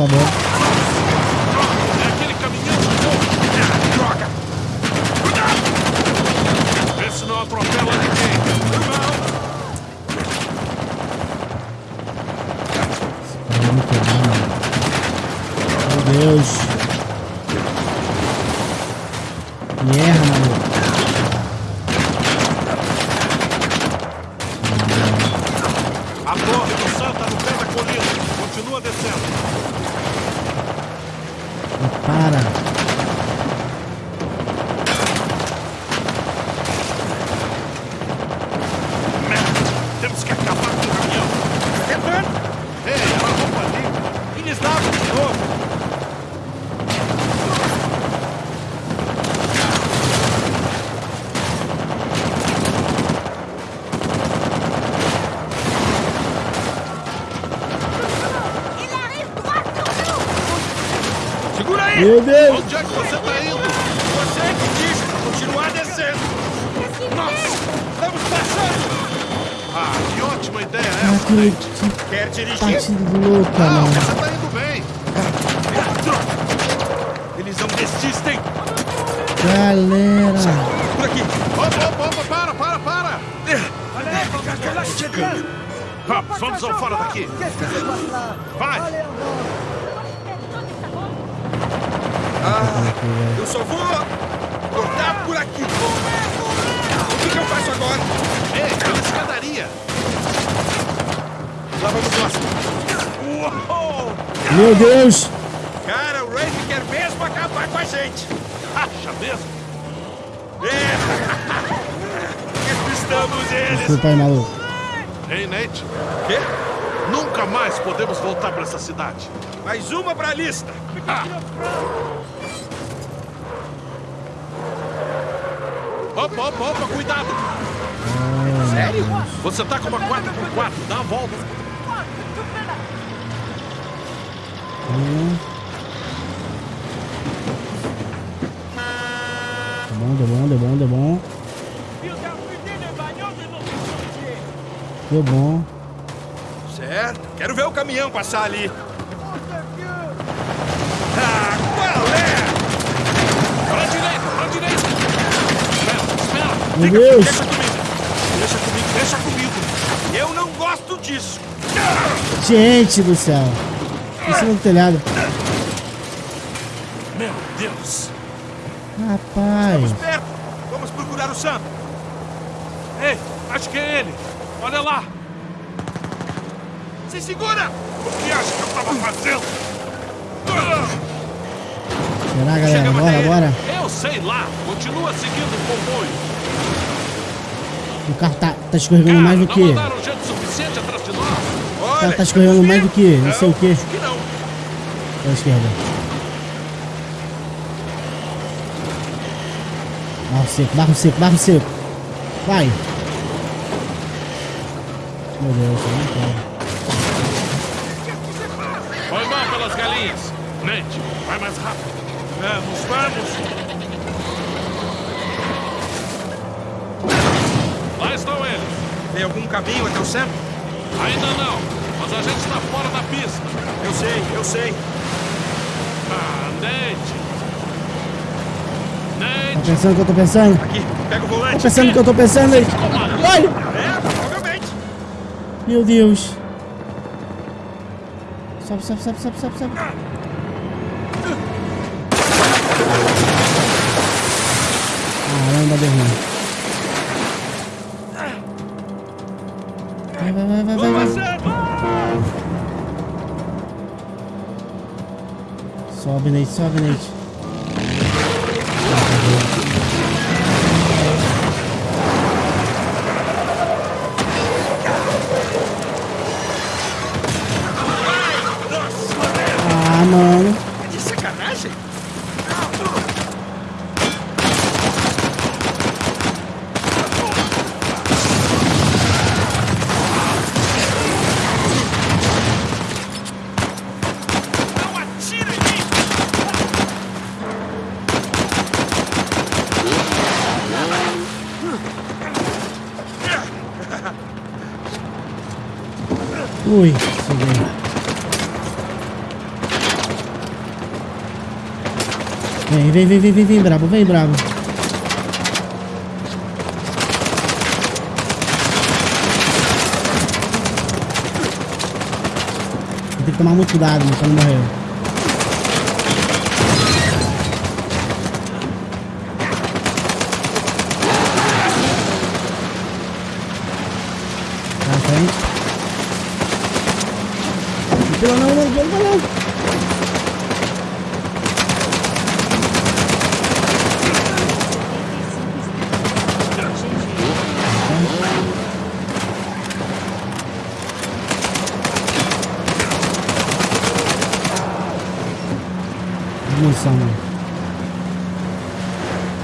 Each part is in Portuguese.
favor. É aquele caminhão de novo. Ah, droga. Cuidado! Vê se não atropela ninguém. Esse cara vai me quebrar, mano. Meu Deus. Me erra, maluco. A torre do Sam tá no pé da colina. Continua descendo. Não para. Merda! Temos que acabar com o caminhão. Tentando. Ei, ela roupa ali. Eles davam de novo. Il arrive droit sur nous Segura aí! Meu Deus. Onde é que você tá indo? Você é que disse pra continuar descendo. Nossa! Estamos passando! Ah, que ótima ideia é Ah, essa, que, Nate? que Quer dirigir? partida louca, Não, mano. você tá indo bem. Ah, droga. Eles não desistem. Galera. Por aqui. Opa, opa, opa, para, para, para. Vamos, vamos ao fora daqui. Vai. Eu só vou cortar por aqui. O que, que eu faço agora? Ei, pela escadaria. Lá vamos nós. Uou! Meu Deus. Cara, o Rafe quer mesmo acabar com a gente. Acha mesmo? É. Estamos eles. Desculpa aí, maluco. Ei, Nate. Quê? Nunca mais podemos voltar pra essa cidade. Mais uma pra lista. Ah. Opa, opa, opa, cuidado! Sério? Você tá com uma 4x4, dá a volta. Hum. Tá bom, tá bom, tá bom, tá bom. Deu bom. Certo. Quero ver o caminhão passar ali. Ah, qual é? Pra direita, pra direita! Espera, espera! Meu Fica- Deus. Deixa comigo. Deixa comigo, deixa comigo. Eu não gosto disso. Gente do céu. Em cima do telhado. Meu Deus! Rapaz. Perto. Vamos procurar o Sam. Ei, acho que é ele! Olha lá! Se segura. O que acha que eu tava fazendo? Será, galera? Chegamos Bora, bora. Eu sei lá! Continua seguindo o comboio! O carro tá, tá escorregando Cara, mais do que. mandaram gente suficiente atrás de nós! O cara tá escorregando mais do que. Não sei o que. Pra esquerda. Barro seco, barro seco, barro seco. Vai. Meu Deus, eu não quero. Foi mal pelas galinhas! Nate, vai mais rápido! Vamos, vamos. Lá estão eles! Tem algum caminho até o Sam? Ainda não, mas a gente está fora da pista! Eu sei, eu sei. Tá pensando o que eu tô pensando? Aqui, pega o Tá volante. pensando o que eu tô pensando aí? Vai! É, provavelmente. Meu Deus. Sobe, sobe, sobe, sobe, sobe, sobe. Caramba, deu ruim. Sobe, Nate, sobe, Nate. Vem, vem, vem, vem, vem, vem, brabo, vem, brabo. Tem que tomar muito cuidado, pra não morrer. Tá na frente. Não, não, não, não, não, não. Munição, mano.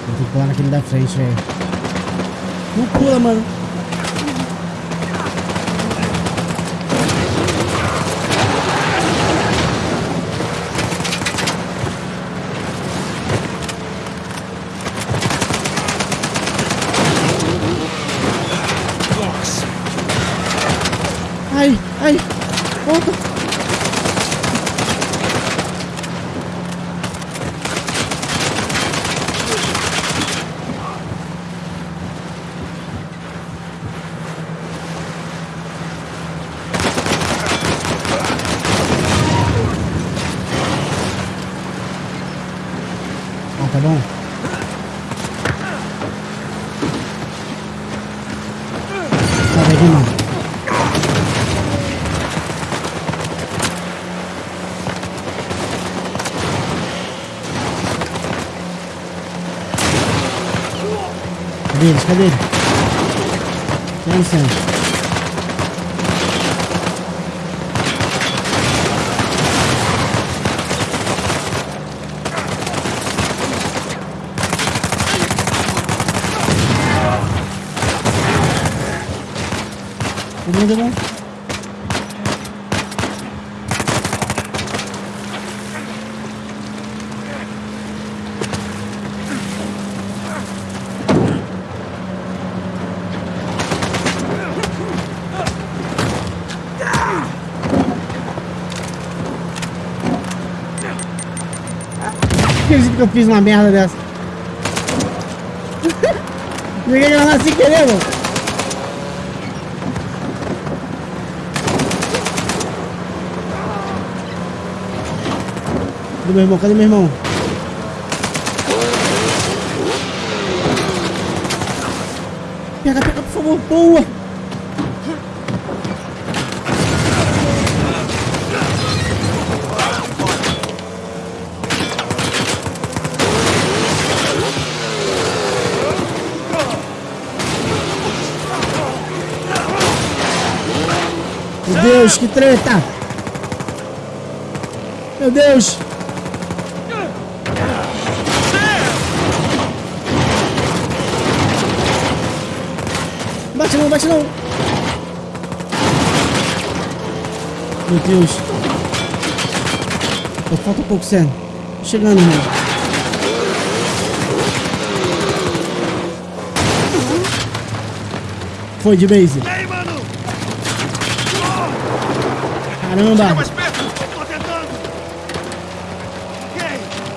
Vou ter que pular naquele da frente, velho. Não pula, mano. Nossa! Ai, ai. Volta. Ah, tá bom. Sai daqui, mano. Cadê eles? Cadê eles? Dá licença. Todo mundo que eu fiz uma merda dessa. Joguei granada sem querer, mano. Cadê meu irmão? Cadê meu irmão? Pega, pega, por favor. Boa! Meu Deus, que treta! Meu Deus! Bate não, bate não! Meu Deus! Pô, falta um pouco, Sam. Chegando. Foi de base. Caramba! mais perto! Tô tentando! Ok,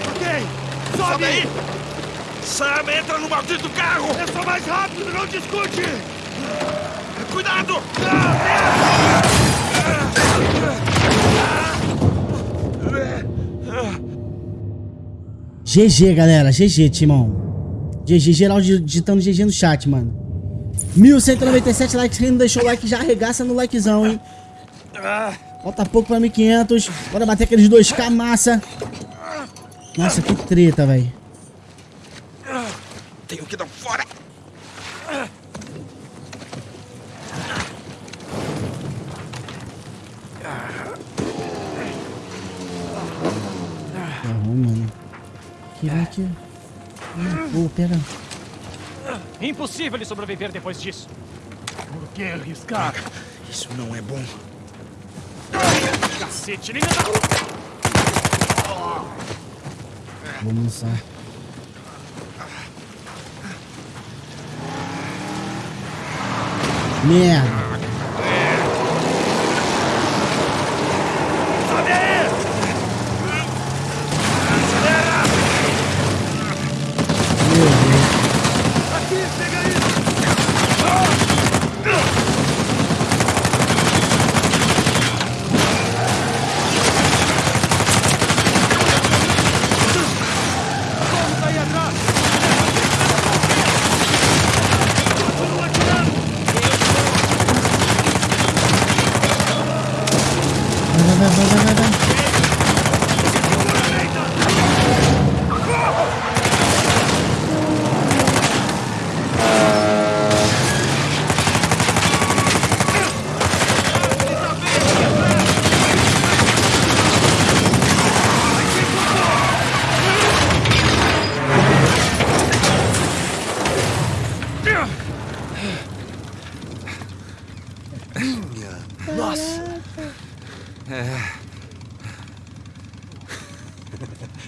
ok! Sobe aí! Sam, entra no maldito carro! É só mais rápido, não discute! Cuidado! GG, galera. GG, timão. GG, geral digitando GG no chat, mano. 1197 likes. Quem não deixou o like já arregaça no likezão, hein? Falta pouco pra 1500. Bora bater aqueles 2k massa. Nossa, que treta, velho. Tenho que dar fora. Errou, mano. Que vai que... Pô, pera. Impossível ele sobreviver depois disso. Por que arriscar? Isso não é bom. Cacete, ele ainda tá... Vamos lançar. Merda. Sobe aí!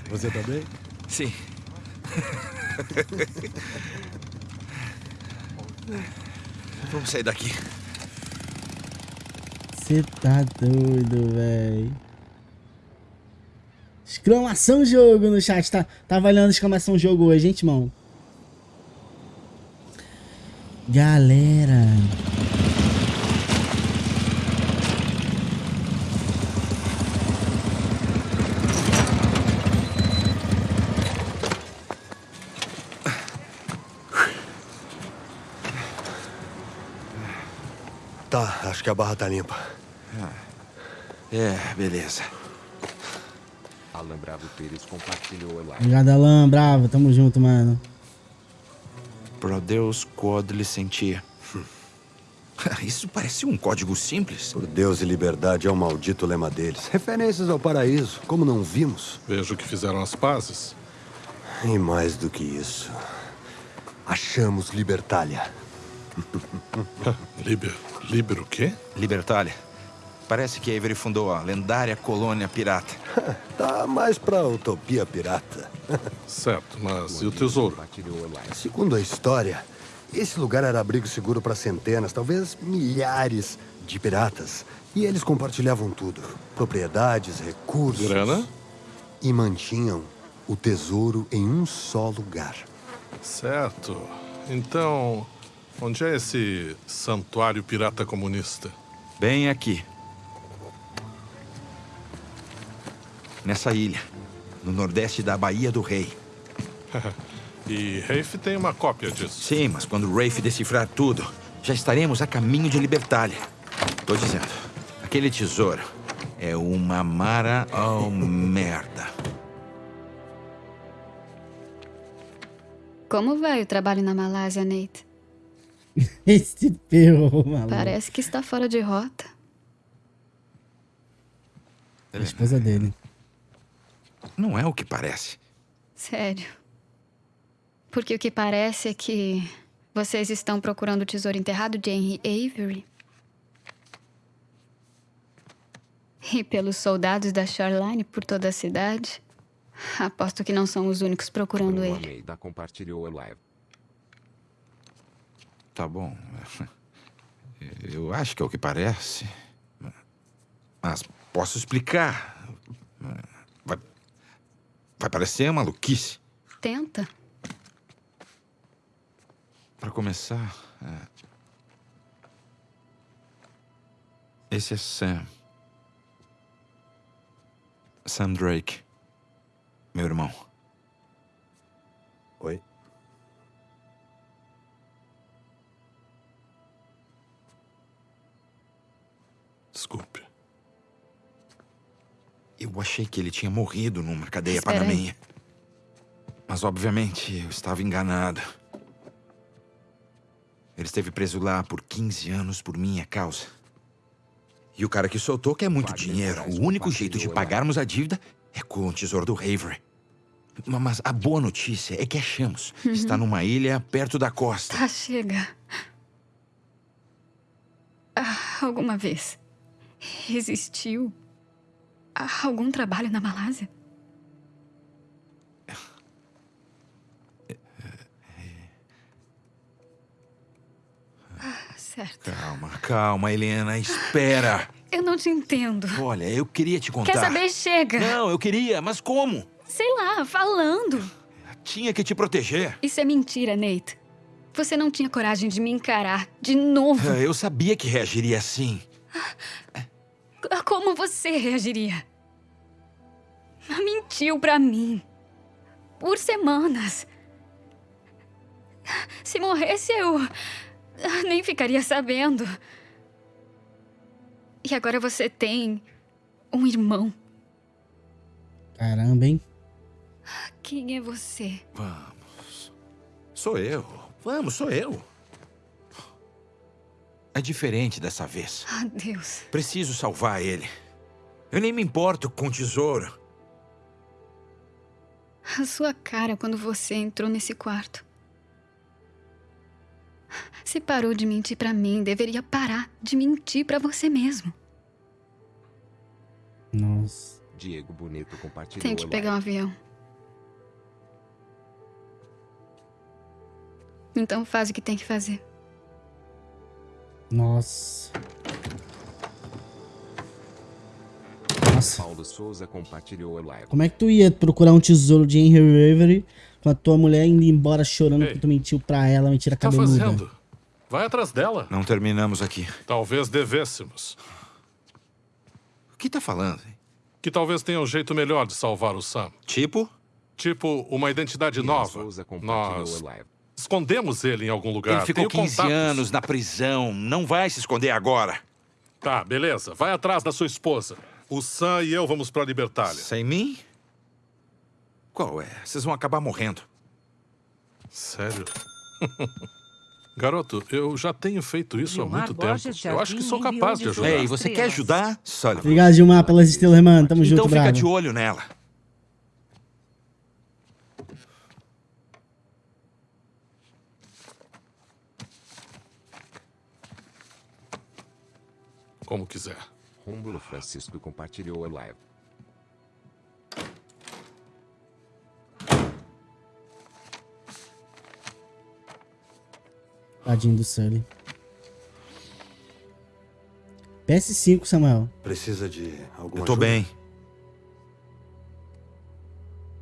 Você também? Sim. Vamos sair daqui. Você tá doido, véi. Exclamação jogo no chat. Tá, tá valendo exclamação jogo hoje, gente, irmão. Galera. Tá, acho que a barra tá limpa. É, beleza. Alan Bravo Pires compartilhou. Obrigado, Alan. Bravo. Tamo junto, mano. Pro Deus quod licentia. Isso parece um código simples. Por Deus e liberdade é o maldito lema deles. Referências ao paraíso, como não vimos. Vejo que fizeram as pazes. E mais do que isso, achamos Libertália. Liber. Liber o quê? Libertália. Parece que Avery fundou a lendária colônia pirata. Tá mais pra utopia pirata. Certo, mas e o tesouro? Segundo a história, esse lugar era abrigo seguro para centenas, talvez milhares de piratas. E eles compartilhavam tudo: propriedades, recursos. Grana? E mantinham o tesouro em um só lugar. Certo. Então, onde é esse santuário pirata comunista? Bem aqui. Nessa ilha, no nordeste da Baía do Rei. E Rafe tem uma cópia disso. Sim, mas quando Rafe decifrar tudo, já estaremos a caminho de Libertália. Tô dizendo, aquele tesouro é uma mara oh merda. Como vai o trabalho na Malásia, Nate? Esse ferrou, maluco. Parece que está fora de rota. A esposa dele. Não é o que parece. Sério. Porque o que parece é que vocês estão procurando o tesouro enterrado de Henry Avery. E pelos soldados da Shoreline por toda a cidade. Aposto que não são os únicos procurando ele. Almeida compartilhou a live. Tá bom. Eu acho que é o que parece. Mas posso explicar. Vai, vai parecer maluquice. Tenta. Para começar, é... esse é Sam. Sam Drake. Meu irmão. Desculpe. Eu achei que ele tinha morrido numa cadeia Espera aí. Mas, obviamente, eu estava enganado. Ele esteve preso lá por 15 anos por minha causa. E o cara que soltou quer muito Wagner dinheiro. O único jeito de pagarmos a dívida é com o tesouro do Avery. Ma- Mas a boa notícia é que achamos. Está numa ilha perto da costa. Tá, chega. Ah, alguma vez existiu ah, algum trabalho na Malásia? Ah, certo. Calma, calma, Helena. Espera. Eu não te entendo. Olha, eu queria te contar. Quer saber? Chega. Não, eu queria, mas como? Sei lá, falando. Tinha que te proteger. Isso é mentira, Nate. Você não tinha coragem de me encarar de novo. Ah, Eu sabia que reagiria assim. Como você reagiria? Mentiu pra mim. Por semanas. Se morresse, eu nem ficaria sabendo. E agora você tem um irmão. Caramba, hein? Quem é você? Vamos. Sou eu. Vamos, sou eu. É diferente dessa vez. Ah, Deus. Preciso salvar ele. Eu nem me importo com o tesouro. A sua cara quando você entrou nesse quarto. Se parou de mentir pra mim, deveria parar de mentir pra você mesmo. Nossa. Diego Bonito compartilhou Tenho que pegar um avião. Então faz o que tem que fazer. Nossa. Nossa. Paulo Souza compartilhou a live. Como é que tu ia procurar um tesouro de Henry Avery com a tua mulher indo embora chorando Ei. porque tu mentiu pra ela, mentira Tá cabeluda? fazendo? Vai atrás dela. Não terminamos aqui. Talvez devêssemos. O que tá falando? hein? Que talvez tenha um jeito melhor de salvar o Sam. Tipo? Tipo, uma identidade Ian nova. Souza compartilhou Nós a live. Escondemos ele em algum lugar. Ele ficou Tenho 15 contatos. anos na prisão. Não vai se esconder agora. Tá, beleza. Vai atrás da sua esposa. O Sam e eu vamos pra Libertália. Sem mim? Qual é? Vocês vão acabar morrendo. Sério? Garoto, eu já tenho feito isso há Gilmar muito tempo. Borges Eu acho que sou capaz de ajudar. 18 Ei, você quer ajudar? Sullivan. Obrigado, Gilmar, pelas estrelas, mano. Tamo Então junto, fica bravo. de olho nela. Como quiser. Rômulo Francisco compartilhou a live. Tadinho do Sully. PS5, Samuel. Precisa de alguma Eu tô ajuda? bem.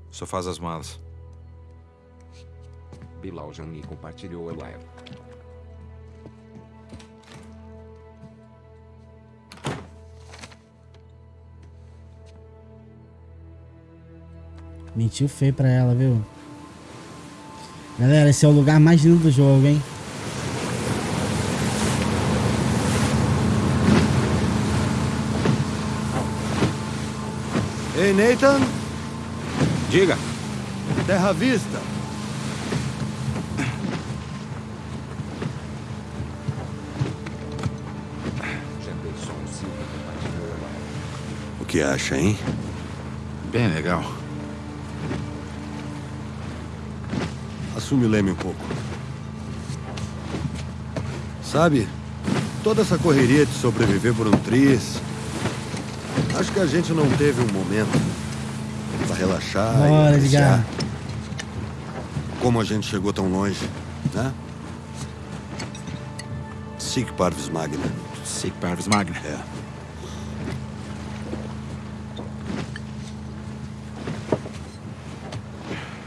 Só faz as malas. Bilal Jani compartilhou a live. Mentiu feio pra ela, viu? Galera, esse é o lugar mais lindo do jogo, hein? Ei, Nathan! Diga. Terra à Vista! O que acha, hein? Bem legal. Assume o leme um pouco. Sabe, toda essa correria de sobreviver por um triz. Acho que a gente não teve um momento pra relaxar e Bora, apreciar Edgar. como a gente chegou tão longe, né? Sic Parvis Magna. Sic Parvis Magna. É.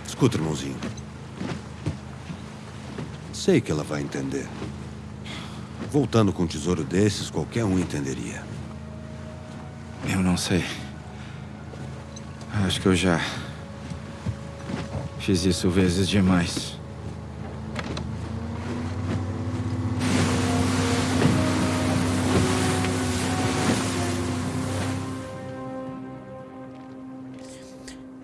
Escuta, irmãozinho. Sei que ela vai entender. Voltando com um tesouro desses, qualquer um entenderia. Eu não sei. Acho que eu já fiz isso vezes demais.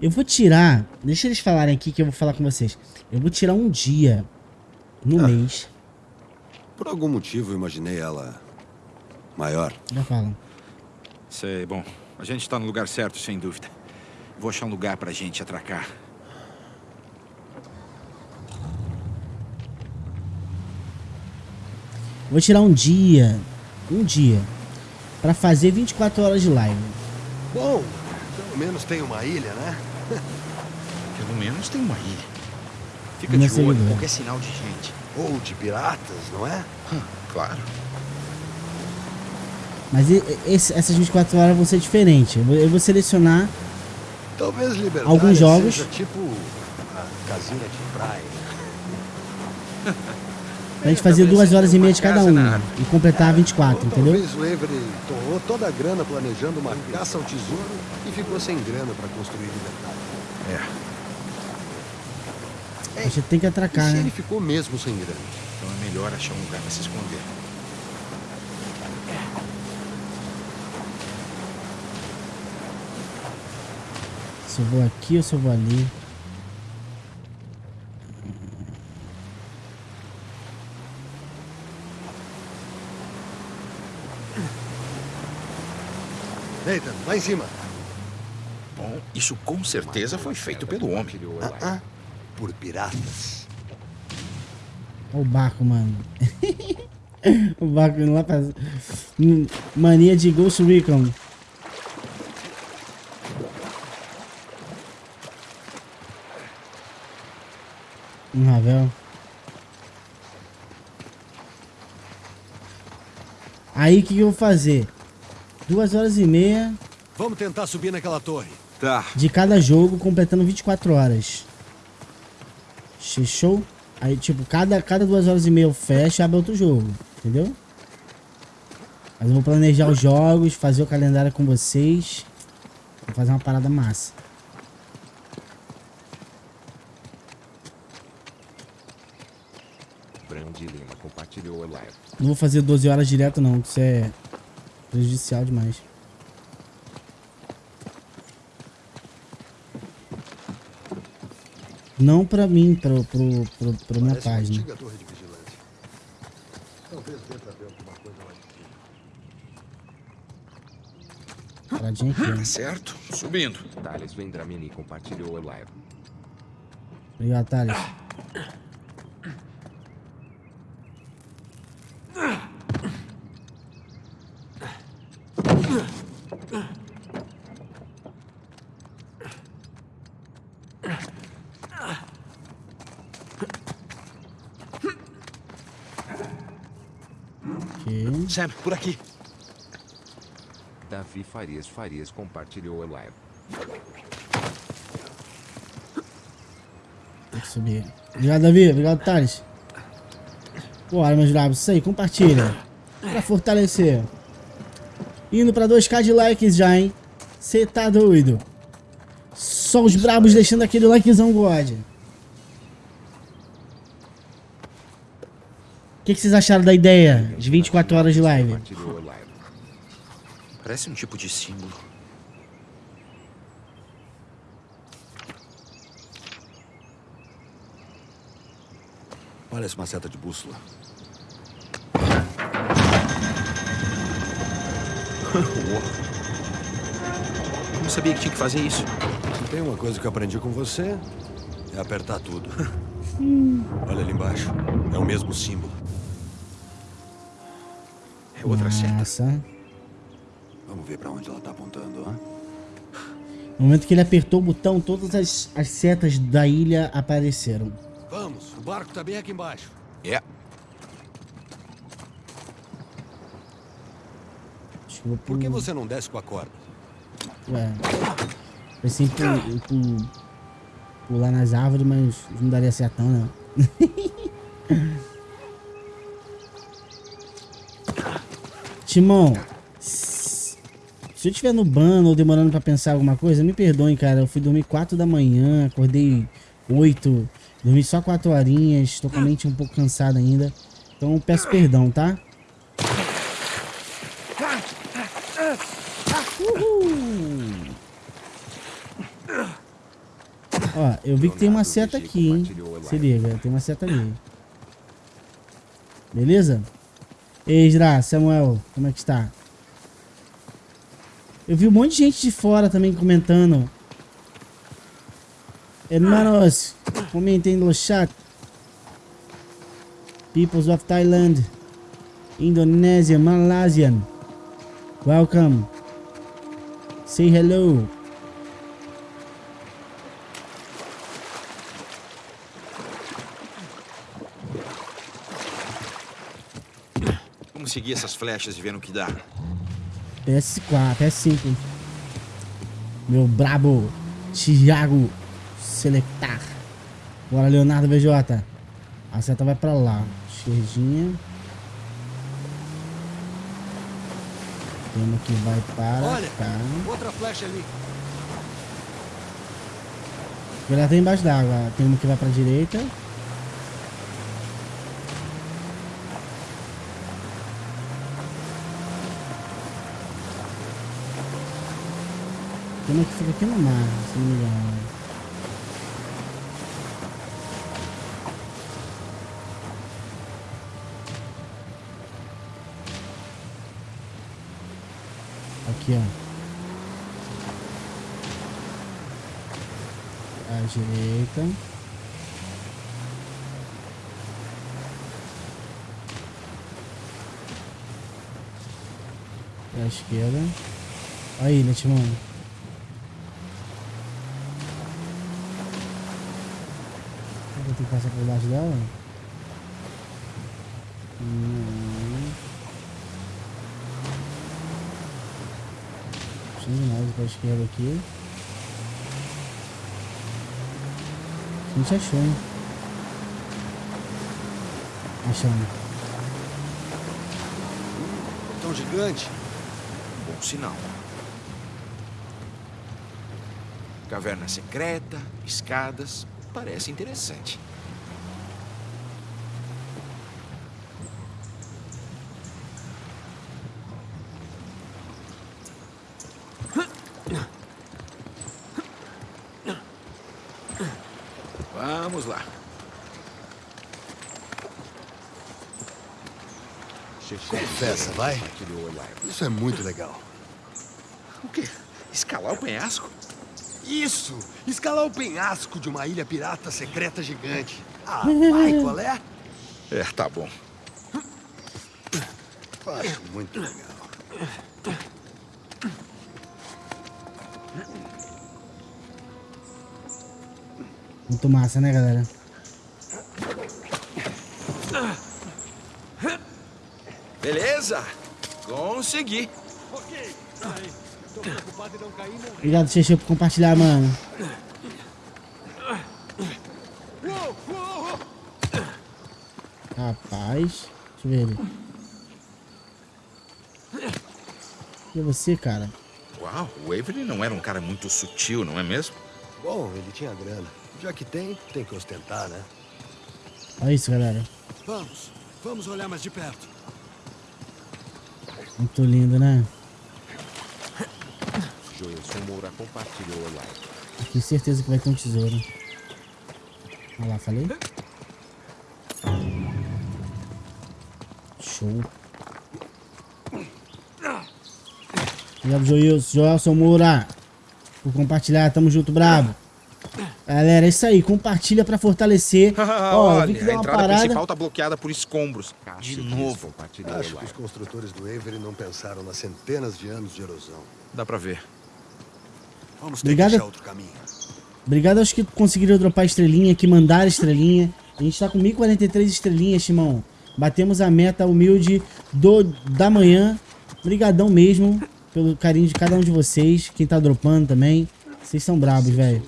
Eu vou tirar. Deixa eles falarem aqui que eu vou falar com vocês. Eu vou tirar um dia no Ah. mês. Por algum motivo, eu imaginei ela maior. Já falam. Sei, bom. A gente tá no lugar certo, sem dúvida. Vou achar um lugar pra gente atracar. Vou tirar um dia. Um dia. Pra fazer 24 horas de live. Bom, pelo menos tem uma ilha, né? Pelo menos tem uma ilha. Fica de olho em seguidora. qualquer sinal de gente. Ou de piratas, não é? Claro. Mas esse- essas 24 horas vão ser diferentes. Eu vou, eu vou selecionar. Talvez Liberdade Alguns jogos. seja tipo a casinha de praia. Pra gente fazer duas horas e meia de cada um. E completar 24, Ou entendeu? talvez o Avery torrou toda a grana planejando uma caça ao tesouro e ficou sem grana pra construir Liberdade. É. A gente tem que E atracar, se né? ele ficou mesmo sem grana? Então é melhor achar um lugar pra se esconder. Se eu vou aqui ou se eu vou ali. Nathan, lá em cima. Bom, isso com certeza foi feito pelo homem. Ah, ah, por piratas. O barco, mano. o barco indo lá pra... Mania de Ghost Recon. Um ravel. Aí o que, que eu vou fazer? Duas horas e meia. Vamos tentar subir naquela torre. Tá. De cada jogo, completando 24 horas. Show? Aí, tipo, cada, cada duas horas e meia eu fecho e abre outro jogo. Entendeu? Mas eu vou planejar os jogos, fazer o calendário com vocês. Vou fazer uma parada massa. Brandi Lima compartilhou a live. Não vou fazer 12 horas direto não, isso é prejudicial demais. Não pra mim, pro, pro, pro, pra minha página. pra coisa lá de cima. Paradinha aqui, Tá certo. Subindo. Thales Vendramini compartilhou a live. Obrigado, Thales. Ok. Sam, por aqui. Davi Farias Farias compartilhou a live. Tem que subir. Obrigado, Davi. Obrigado, Thales. Bora, meus bravos. Isso aí, compartilha. Pra fortalecer. Indo pra 2k de likes já, hein? Cê tá doido. Só os brabos deixando aquele likezão God. Que, que vocês acharam da ideia de 24 horas de live? Parece um tipo de símbolo. Parece uma seta de bússola. Eu não sabia que tinha que fazer isso. Se tem uma coisa que eu aprendi com você, é apertar tudo. Olha ali embaixo. É o mesmo símbolo. É outra seta. Vamos ver pra onde ela tá apontando, ó. No momento que ele apertou o botão, todas as, as setas da ilha apareceram. Vamos, o barco tá bem aqui embaixo. É. Acho que eu vou Por que você não desce com a corda? Ué. Pensei em pu- em pu- pular nas árvores, mas não daria certo não, né? Timão, se eu estiver no ban ou demorando pra pensar alguma coisa, me perdoem, cara. Eu fui dormir 4 da manhã, acordei 8, dormi só 4 horinhas, tô com a mente um pouco cansada ainda. Então peço perdão, tá? Ó, eu vi que tem uma seta aqui, hein? Se liga, tem uma seta ali. Beleza? Esdra, Samuel, como é que está? Eu vi um monte de gente de fora também comentando. Hermanos, comentem no chat. Peoples of Thailand, Indonesia, Malaysian. Welcome. Say hello. Seguir essas flechas e ver no que dá. PS4, PS5. Meu brabo Thiago Selectar. Bora, Leonardo BJ. A seta vai pra lá. Esquerdinha. Tem uma que vai para Olha, cá. outra flecha ali. Ela tá embaixo d'água. Tem uma que vai pra direita. Uma que fica aqui no mar, se não me engano. Aqui, ó. À direita. À esquerda. Aí, né, Timão? Vou ter que passar por baixo dela? Não. Puxando mais pra esquerda aqui. A gente achou, hein? Achamos. Tão gigante. Bom sinal. Caverna secreta, escadas. Parece interessante. Vamos lá. Confessa, vai. Isso é muito legal. O quê? Escalar o penhasco? Isso! Escalar o penhasco de uma ilha pirata secreta gigante. Ah, vai, qual é? É, tá bom. Acho muito legal. Muito massa, né, galera? Beleza? Consegui. Obrigado, Xexê, por compartilhar, mano. Rapaz. Deixa eu ver ele. E você, cara? Uau, o Avery não era um cara muito sutil, não é mesmo? Bom, ele tinha grana. Já que tem, tem que ostentar, né? Olha isso, galera. Vamos, vamos olhar mais de perto. Muito lindo, né? Joelson Moura compartilhou a live. Tenho certeza que vai ter um tesouro. Olha lá, falei? Show. Obrigado, Joilson. Joelson Moura. Por compartilhar. Tamo junto, brabo. Galera, é isso aí. Compartilha pra fortalecer. Ó, eu vi que Olha, a uma entrada parada. principal tá bloqueada por escombros. Cássio De novo. Acho que os construtores do Avery não pensaram nas centenas de anos de erosão. Dá pra ver. Vamos ter Obrigado. que achar outro caminho. Obrigado aos que conseguiram dropar estrelinha, que mandaram estrelinha. A gente tá com 1043 estrelinhas, Timão. Batemos a meta humilde do, da manhã. Obrigadão mesmo pelo carinho de cada um de vocês. Quem tá dropando também. Vocês são brabos, velho.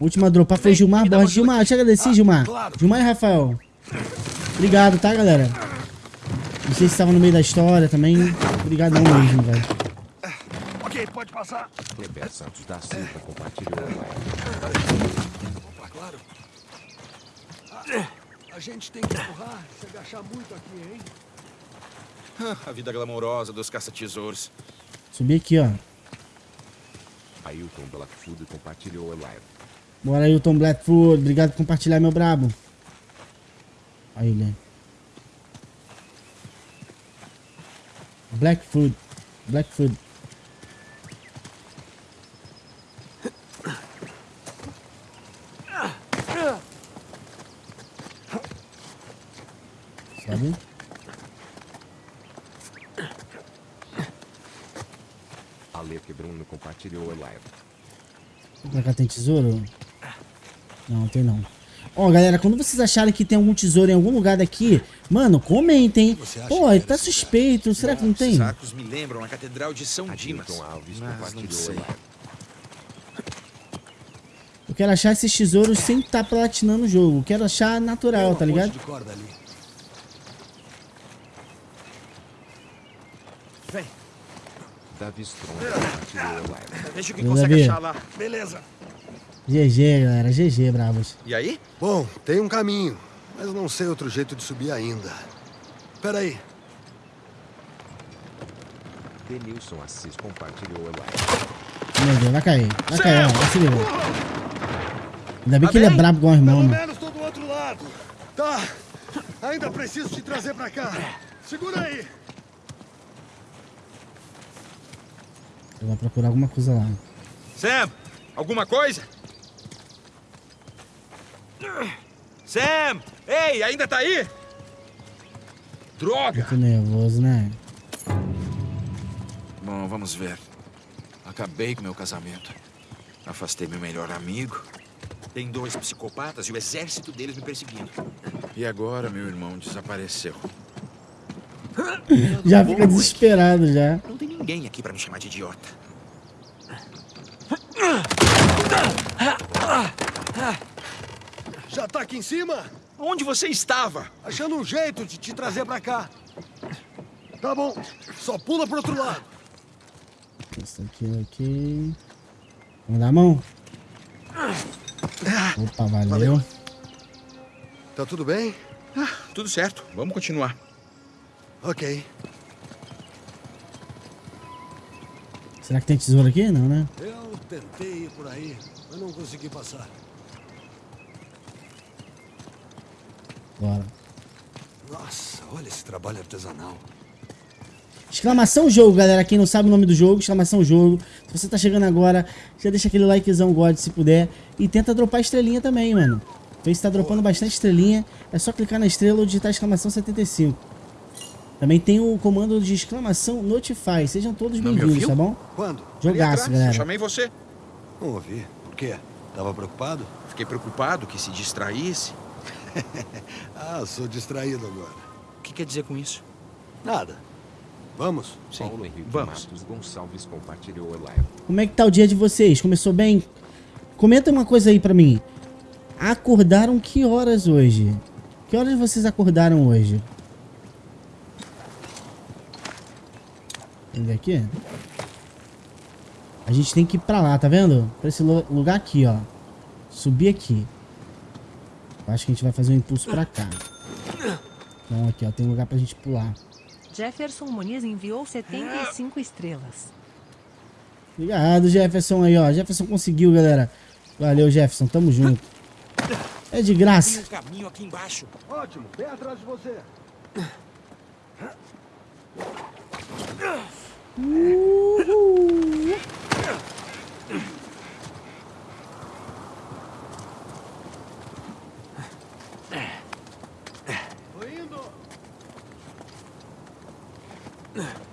Última a dropar foi Gilmar Borges. uma Gilmar, deixa eu agradecer, Gilmar. claro. Gilmar e Rafael. Obrigado, tá, galera? Não sei se estavam no meio da história também. Obrigadão mesmo, velho. Ok, pode passar. Kleber Santos da Silva compartilhou. Opa, claro. Ah, a gente tem que empurrar, se agachar muito aqui, hein? a vida glamourosa dos caça-tesouros. Subi aqui, ó. Ailton Blackfoot compartilhou a live. Bora, Ailton Blackfoot. Obrigado por compartilhar, meu brabo. Aí, ele. Blackfoot. Blackfoot. Sabe? Ale Bruno compartilhou a live. Pra cá tem tesouro? Não, tem não. Ó, galera, quando vocês acharem que tem algum tesouro em algum lugar daqui, mano, comentem. Pô, que tá suspeito. Será que não tem? Esses arcos me lembram a Catedral de São Dimas. Alves Mas não compartilhou. Eu quero achar esses tesouros sem estar platinando o jogo. Eu quero achar natural, tá ligado? ponte de corda ali. Davi Strong compartilhou a live. Veja quem Meu consegue Davi. achar lá. Beleza. GG, galera. GG, bravos. E aí? Bom, tem um caminho, mas não sei outro jeito de subir ainda. Peraí, Denilson Assis compartilhou a live. Meu Deus, vai cair. Vai cair, ó. Vai se. Ainda bem Tá que ele é bem? brabo igual o irmão, pelo mano. menos tô do outro lado. Tá, ainda preciso te trazer pra cá. Segura aí. Eu vou procurar alguma coisa lá. Sam, alguma coisa? Sam! Ei, ainda tá aí? Droga! Tô nervoso, né? Bom, vamos ver. Acabei com meu casamento. Afastei meu melhor amigo. Tem dois psicopatas e o exército deles me perseguindo. E agora meu irmão desapareceu. Já fica desesperado já. Não tem ninguém aqui pra me chamar de idiota. Já tá aqui em cima? Onde você estava? Achando um jeito de te trazer pra cá. Tá bom, só pula pro outro lado. Isso aqui, ok. Vamos dar a mão? Opa, valeu. Valeu. Tá tudo bem? Tudo certo, vamos continuar. Ok. Será que tem tesouro aqui? Não, né? Eu tentei ir por aí, mas não consegui passar. Bora. Nossa, olha esse trabalho artesanal. Exclamação jogo, galera. Quem não sabe o nome do jogo, exclamação jogo. Se você tá chegando agora, já deixa aquele likezão God se puder. E tenta dropar estrelinha também, mano. Face tá dropando bastante estrelinha. É só clicar na estrela ou digitar exclamação 75. Também tem o comando de exclamação Notify. Sejam todos bem-vindos, tá bom? Quando? Jogaço, atrás, Eu galera. chamei você. Não ouvi. Por quê? Tava preocupado? Fiquei preocupado que se distraísse. Ah, sou distraído agora. O que quer dizer com isso? Nada. Vamos? Sim, Paulo Henrique vamos. Matos Gonçalves compartilhou a live. Como é que tá o dia de vocês? Começou bem? Comenta uma coisa aí pra mim. Acordaram que horas hoje? Que horas vocês acordaram hoje? Ver aqui? A gente tem que ir pra lá, tá vendo? Pra esse lu- lugar aqui, ó. Subir aqui. Eu acho que a gente vai fazer um impulso pra cá. Então aqui, ó. Tem um lugar pra gente pular. Jefferson Muniz enviou 75 estrelas. Obrigado, Jefferson aí, ó. Jefferson conseguiu, galera. Valeu, Jefferson. Tamo junto. É de graça. Tem um caminho aqui embaixo. Ótimo, bem atrás de você. Tô indo.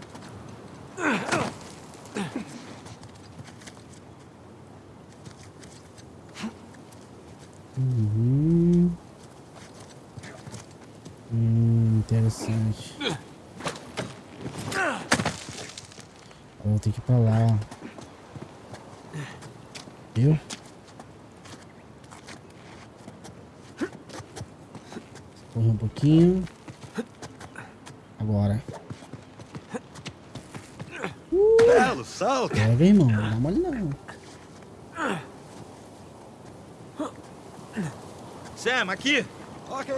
Uhum. Hum, interessante. Ter que ir pra lá. Viu? Correr um pouquinho. Agora. Belo salto. Pega, irmão. Não dá mole não. Sam, aqui. Ok.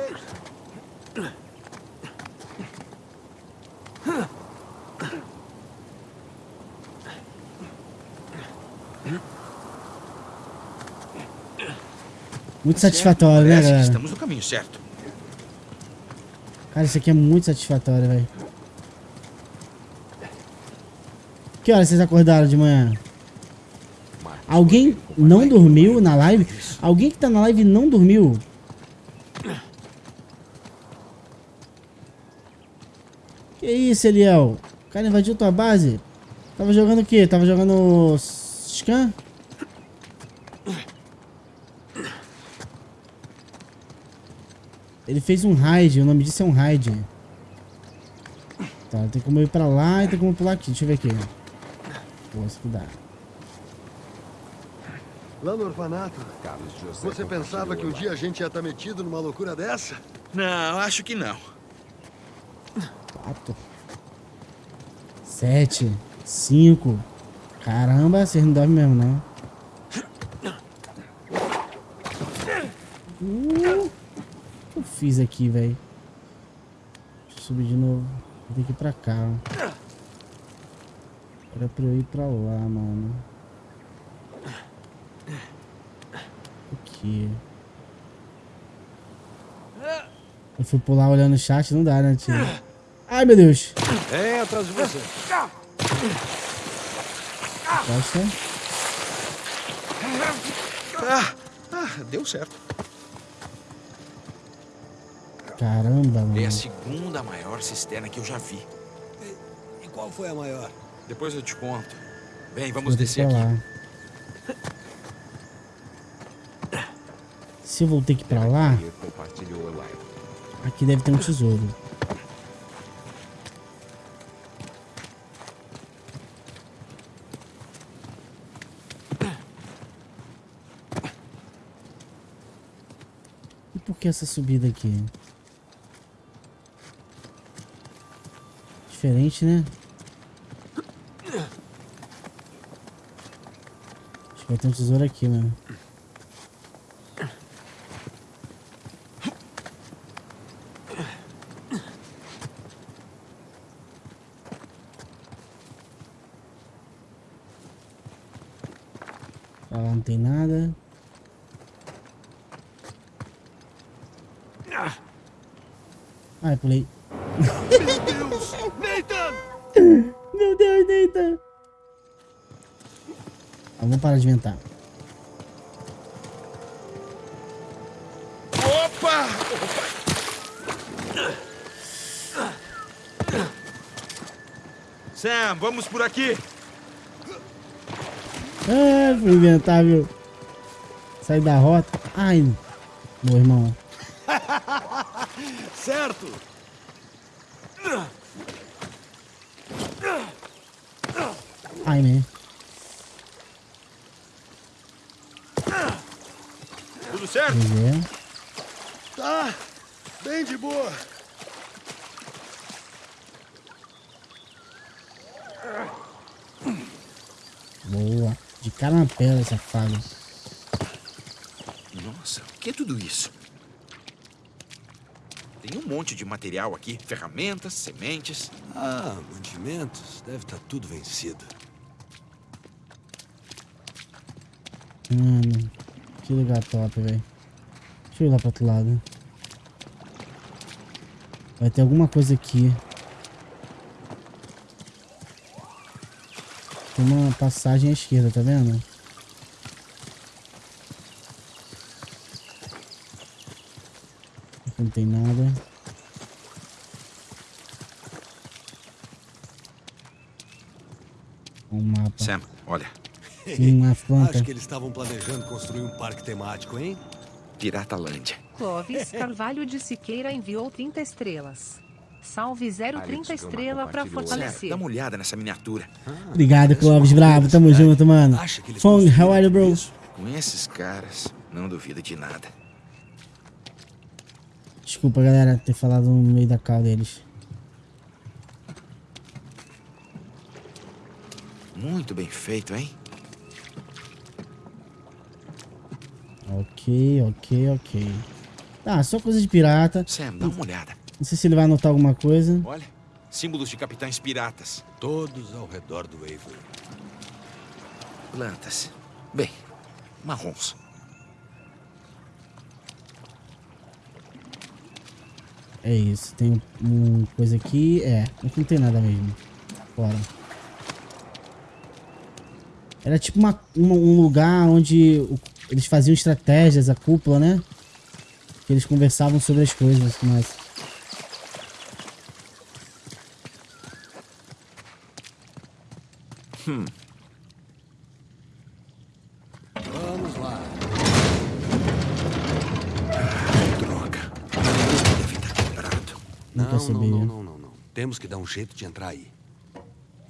Muito satisfatório, né, galera? estamos no caminho certo. Cara, isso aqui é muito satisfatório, velho. Que horas vocês acordaram de manhã? Alguém não dormiu na live? Alguém que tá na live não dormiu? Que isso, Eliel? O cara invadiu tua base? Tava jogando o quê? Tava jogando... Scan? Ele fez um raid, o nome disso é um raid. Tá, tem como ir pra lá e tem como pular aqui. Deixa eu ver aqui. Pô, se cuidar. Lá no orfanato, Carlos José você pensava que um dia a gente ia estar metido numa loucura dessa? Não, acho que não. Quatro. Sete. Cinco. Caramba, vocês não dormem mesmo, não. Uh, o que eu fiz aqui, velho? Deixa eu subir de novo. Vou ter que ir pra cá. Era pra eu ir pra lá, mano. Aqui. Eu fui pular olhando o chat, não dá, né, tio? Ai, meu Deus. É, atrás de você. Gosta? Ah, ah, deu certo. Caramba, mano. É a segunda maior cisterna que eu já vi. E qual foi a maior? Depois eu te conto. Vem, Vou vamos descer aqui. lá. Se eu vou ter que ir pra lá, aqui deve ter um tesouro. E por que essa subida aqui? Diferente, né? Acho que vai ter um tesouro aqui, mano. Pra lá não tem nada. Ai, pulei. Parar de inventar. Opa! Sam, vamos por aqui. Ah, fui inventar, viu? Sair da rota. Ai, meu irmão. Certo! Ai, né? Tudo certo? É. Tá, bem de boa. Boa. De cara na pedra, safado. Nossa, o que é tudo isso? Tem um monte de material aqui: ferramentas, sementes. Ah, mantimentos. Deve estar tudo vencido. Mano, que lugar top, velho. Deixa eu ir lá pro outro lado. Vai ter alguma coisa aqui. Tem uma passagem à esquerda, tá vendo? Aqui não tem nada. Um mapa. Sam, olha, Sim, uma planta. Acho que eles estavam planejando construir um parque temático, hein? Piratalândia. Clóvis Carvalho de Siqueira enviou 30 estrelas. Salve 030 Alex Gama estrela pra fortalecer. dá uma olhada nessa miniatura. Obrigado, Clóvis Bravo. Tamo junto, mano. Fong, how are you, bro? isso? Com esses caras, não duvido de nada. Desculpa, galera, ter falado no meio da cal deles. Muito bem feito, hein? Ok, ok, ok. Tá, só coisa de pirata. Sam, dá uma olhada. Não sei se ele vai anotar alguma coisa. Olha, símbolos de capitães piratas. Todos ao redor do Avery. Plantas. Bem, marrons. É isso, tem um, um coisa aqui. É, aqui não tem nada mesmo. Fora. Era tipo uma, uma- um lugar onde o- eles faziam estratégias, a cúpula, né? Que eles conversavam sobre as coisas e tudo mais. Vamos lá. Droga. Deve estar quebrado. Não Não, não, não, não, não, não. Temos que dar um jeito de entrar aí.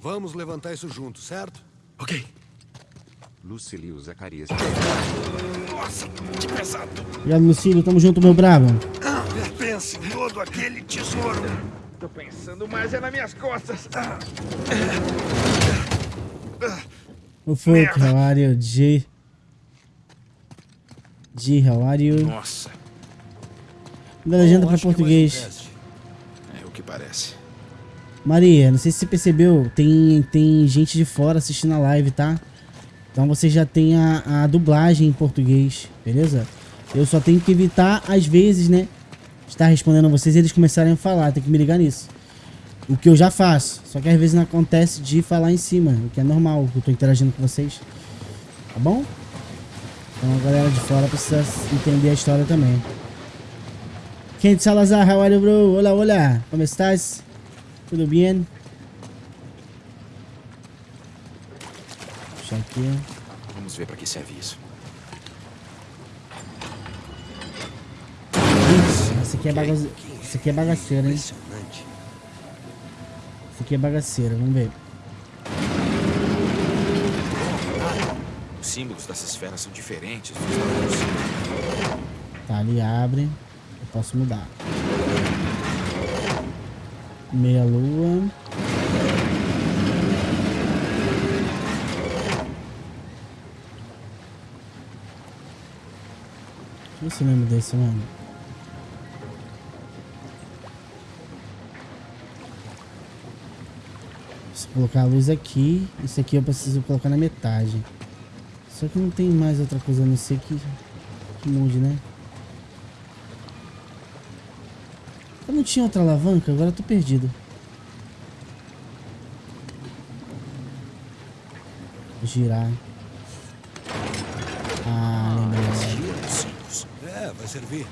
Vamos levantar isso junto, certo? Ok. Lucilio Zacarias. Nossa, que pesado! Obrigado, Lucílio. Tamo junto, meu brabo. Pense em todo aquele tesouro. Tô pensando mais é nas minhas costas. Ah, O Folk, how are you? G. G, how are you? Nossa, Da legenda um português. é o que parece. Maria, não sei se você percebeu, tem, tem gente de fora assistindo a live, tá? Então você já tem a, a dublagem em português, beleza? Eu só tenho que evitar, às vezes, né? Estar respondendo a vocês e eles começarem a falar, tem que me ligar nisso. O que eu já faço, só que às vezes não acontece de falar em cima, o que é normal, eu tô interagindo com vocês. Tá bom? Então a galera de fora precisa entender a história também. Kent Salazar, how are you, bro? Olá, olá, como estás? Tudo bem? Aqui. Vamos ver para que serve isso. Esse aqui é bagaceiro. Esse aqui é bagaceiro, hein? Esse aqui é bagaceiro, vamos ver. Os símbolos dessas esferas são diferentes. Tá, ali abre. Eu posso mudar. Meia lua. Ver se eu lembro desse, mano. Se colocar a luz aqui, isso aqui eu preciso colocar na metade. Só que não tem mais outra coisa a não ser que, que mude, né? Eu não tinha outra alavanca, agora eu tô perdido. Girar. Ah, vai servir.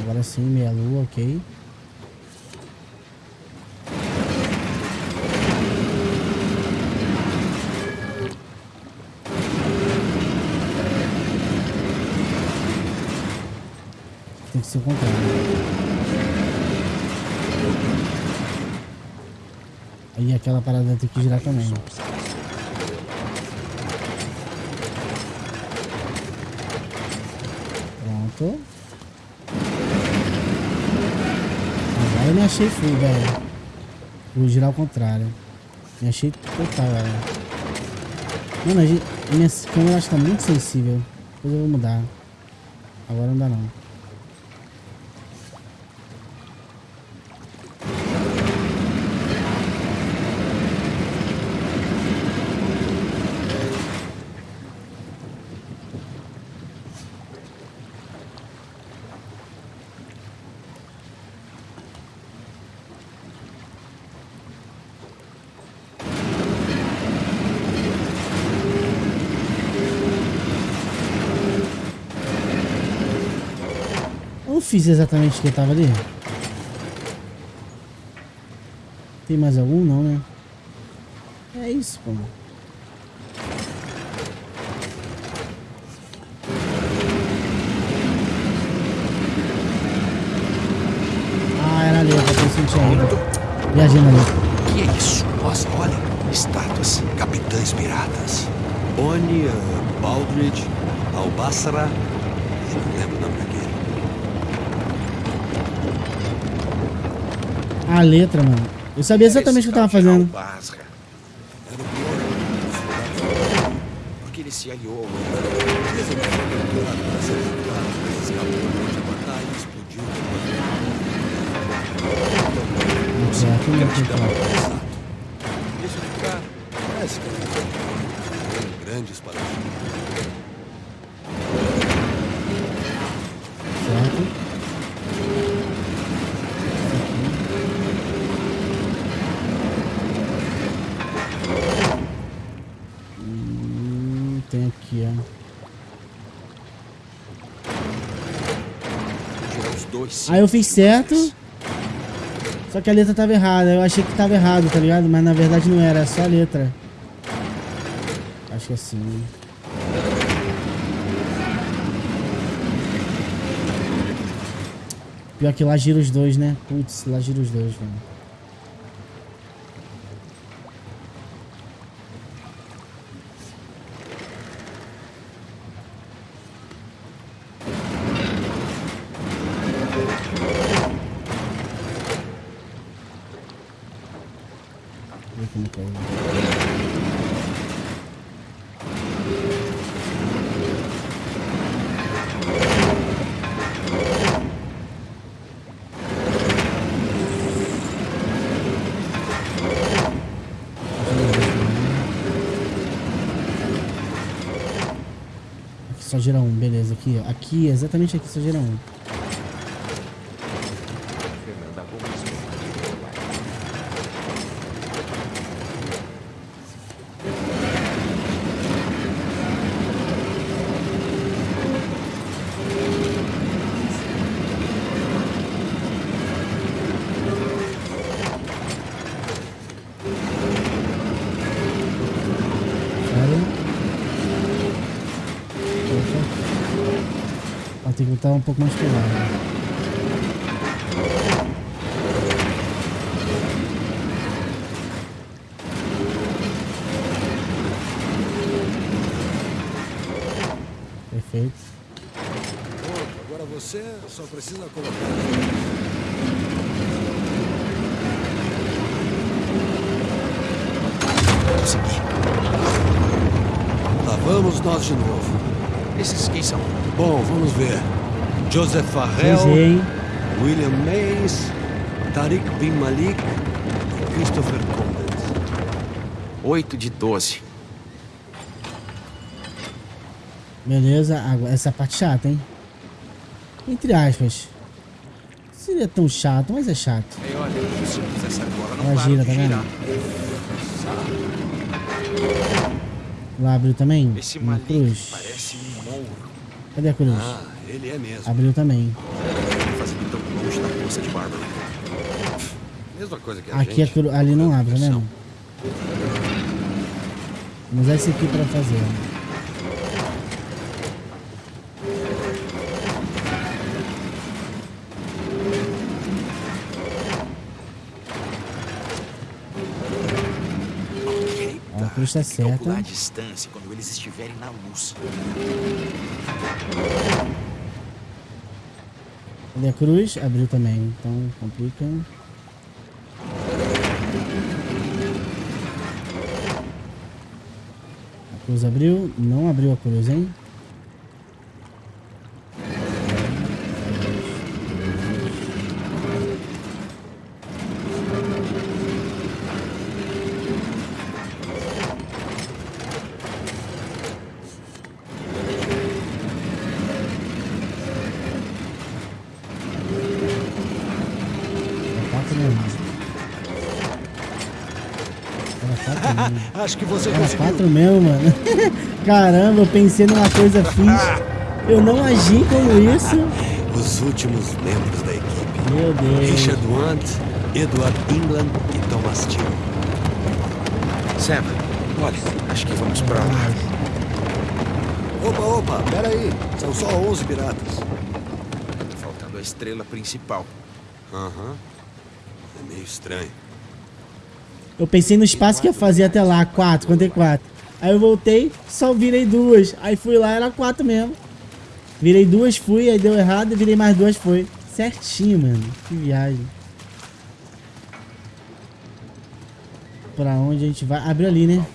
Agora sim, meia lua, ok. Tem que ser o contrário. Aí aquela parada tem que girar também. Pronto. Agora eu me achei full, velho. Vou girar ao contrário. Me achei total, velho. Mano, a gente, minha câmera acho que tá muito sensível. Depois eu vou mudar. Agora não dá não. Fiz exatamente o que eu tava ali. Tem mais algum? Não, né? É isso, pô. Ah, era ali, eu tinha ido. Viajando ali. Que é isso? Nossa, olha. Estátuas. Capitães piratas. Oni, uh, Baldridge, Albassara. Eu não lembro o nome daquele. A letra, mano. Eu sabia exatamente o que eu tava fazendo. Basra. Era o pior. Porque ele se aliou. Ficar. Parece que grandes para Certo. Aí eu fiz certo. Só que a letra tava errada. Eu achei que tava errado, tá ligado? Mas na verdade não era, é só a letra. Acho que é assim. Né? Pior que lá gira os dois, né? Putz, lá gira os dois, mano. Só gira um, beleza. Aqui, aqui, exatamente aqui só gira um. Fernanda Gomes. Sério? Poxa. Ó, tem que botar um pouco mais pro lado. Perfeito. Agora você só precisa colocar. Consegui. Lá vamos nós de novo. Esses quem são? Bom, vamos ver. Joseph Farrell, hein? William Mays, Tariq Bin Malik e Christopher Condent. 8 de 12. Beleza, agora essa parte chata, hein? Entre aspas. Seria tão chato, mas é chato. Ei, olha, Ela gira, tá vendo? Lá abriu também? Esse Uma cruz. um. Cadê a cruz? Ah, é mesmo. Abriu também. Fazendo tão longe da força de Bárbara. Mesma coisa que a Aqui gente. cru... ali não abre, tá vendo? Vamos usar esse aqui pra fazer. ó. A cruz tá calcular a certa. distância quando eles estiverem na luz. Cadê a cruz? Abriu também. Então complica. A cruz abriu? Não abriu a cruz, hein? É quatro mesmo. Era quatro mesmo. Acho que você Era conseguiu. quatro mesmo, mano. Caramba, eu pensei numa coisa fixe. Eu não agi como isso. Os últimos membros da equipe. Meu Deus. Richard Want, Edward England e Thomas Till. Sam, olha, acho que vamos pra lá. Opa, opa, peraí. São só 11 piratas. Faltando a estrela principal. Aham. É meio estranho. Eu pensei no espaço que ia fazer até lá, quatro, contei quatro. Aí eu voltei, só virei duas. Aí fui lá, era quatro mesmo. Virei duas, fui, aí deu errado, virei mais duas, foi. Certinho, mano. Que viagem. Pra onde a gente vai? Abriu ali, né?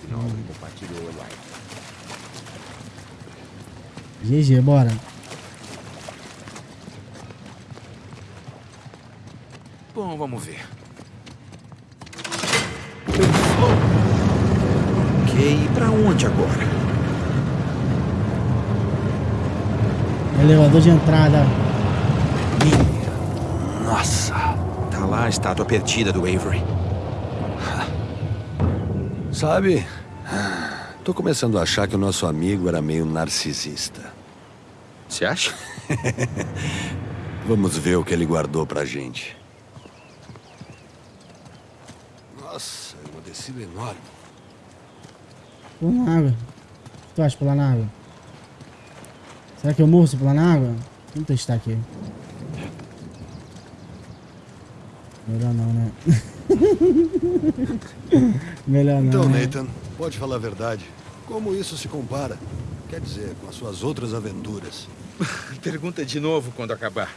GG, bora. Bom, vamos ver. Ok, e pra onde agora? Elevador de entrada. Nossa! Tá lá a estátua perdida do Avery. Sabe? Tô começando a achar que o nosso amigo era meio narcisista. Você acha? Vamos ver o que ele guardou pra gente. Nossa, enorme. Pula na água. O que tu acha pular na água? Será que eu morro se pular na água? Vamos testar aqui. Melhor não, né? Melhor não. Então, né? Nathan, pode falar a verdade. Como isso se compara? Quer dizer, com as suas outras aventuras. Pergunta de novo quando acabar.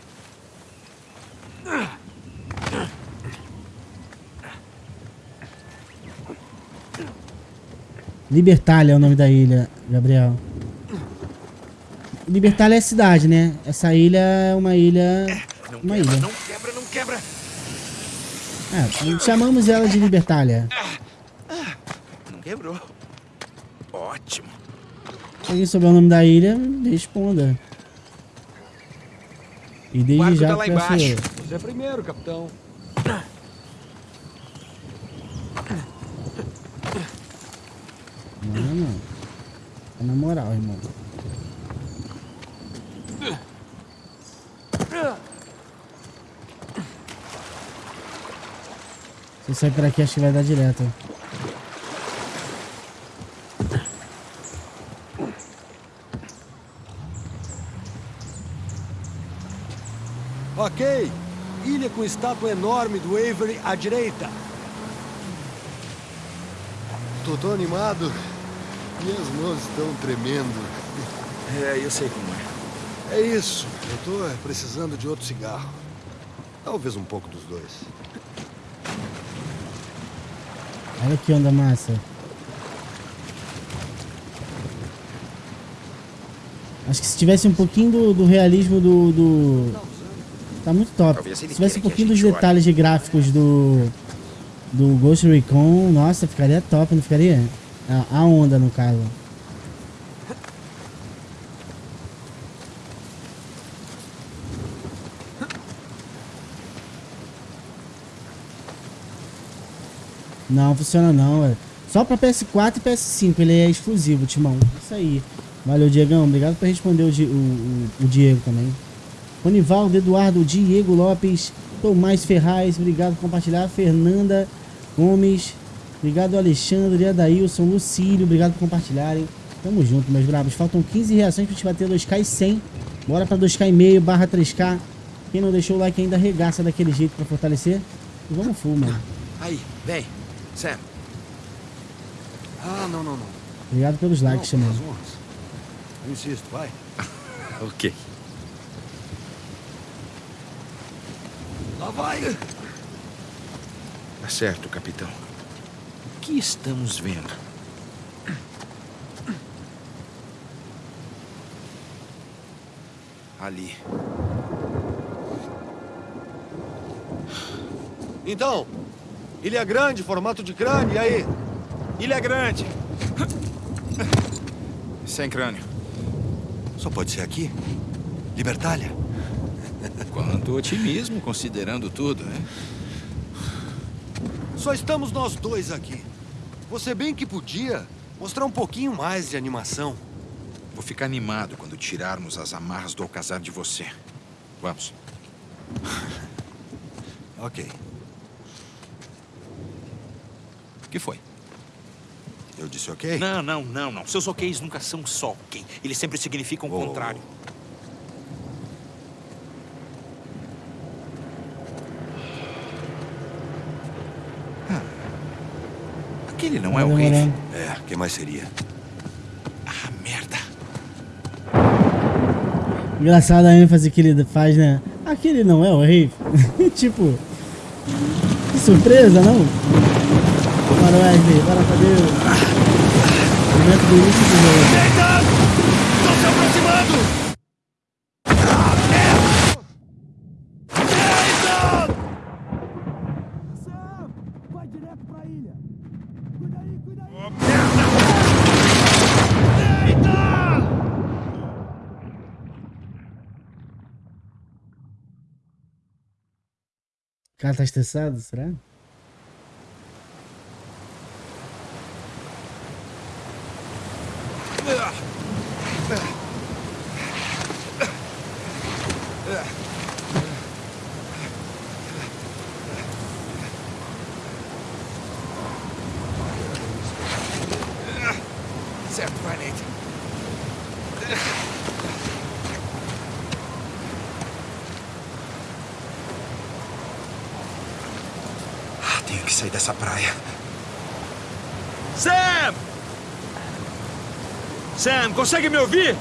Libertália é o nome da ilha, Gabriel. Libertália é a cidade, né? Essa ilha é uma ilha. Não Uma quebra, ilha. não quebra, não quebra. É, chamamos ela de Libertália. Não quebrou. Ótimo. Se alguém souber o nome da ilha, responda. E O desde barco já tá lá embaixo. eu. Você é primeiro, capitão. Não, não. É na moral, irmão. Se eu sair por aqui, acho que vai dar direto. Ok. Ilha com estátua enorme do Avery à direita. Tô tão animado. Minhas mãos estão tremendo. É, eu sei como é. É isso. Eu tô é, precisando de outro cigarro. Talvez um pouco dos dois. Olha que onda massa. Acho que se tivesse um pouquinho do, do realismo do, do- Tá muito top. Se tivesse um pouquinho dos detalhes de gráficos do. Do Ghost Recon, nossa, ficaria top, não ficaria? A, onda, no caso. Não, funciona não, é. Só pra PS4 e PS5, ele é exclusivo, Timão. Isso aí. Valeu, Diegão. Obrigado por responder o, o- o Diego também. Ronivaldo, Eduardo, Diego Lopes, Tomás Ferraz, obrigado por compartilhar. Fernanda Gomes, obrigado Alexandre, Adailson, Lucílio, obrigado por compartilharem. Tamo junto, meus bravos. Faltam 15 reações pra gente bater 2K e 100. Bora pra 2K e meio, barra 3K. Quem não deixou o like ainda arregaça daquele jeito pra fortalecer. E vamos full, mano. Aí, vem. Sam, Ah, não, não, não. Obrigado pelos likes, não, honras. Eu insisto, vai. ok. Lá vai. Tá certo, capitão. O que estamos vendo? Ali. Então, Ilha Grande, formato de crânio, e aí? Ilha Grande. Sem crânio. Só pode ser aqui? Libertália? Quanto otimismo, considerando tudo, né? Só estamos nós dois aqui. Você bem que podia mostrar um pouquinho mais de animação. Vou ficar animado quando tirarmos as amarras do alcazar de você. Vamos. Ok. O que foi? Eu disse ok? Não, não, não, não. Seus oks nunca são só ok. Eles sempre significam o Oh. contrário. Não é o Vai rei. demorar. É, quem mais seria? Ah, merda. Engraçado a ênfase que ele faz, né? Aquele não é o rei. tipo. Que surpresa, não? Bora, Wesley, bora Deus. Momento do início do jogo. Estão se aproximando! O cara tá estressado, será? Certo, vai, Nate. Ah, tenho que sair dessa praia. Sam! Sam, consegue me ouvir?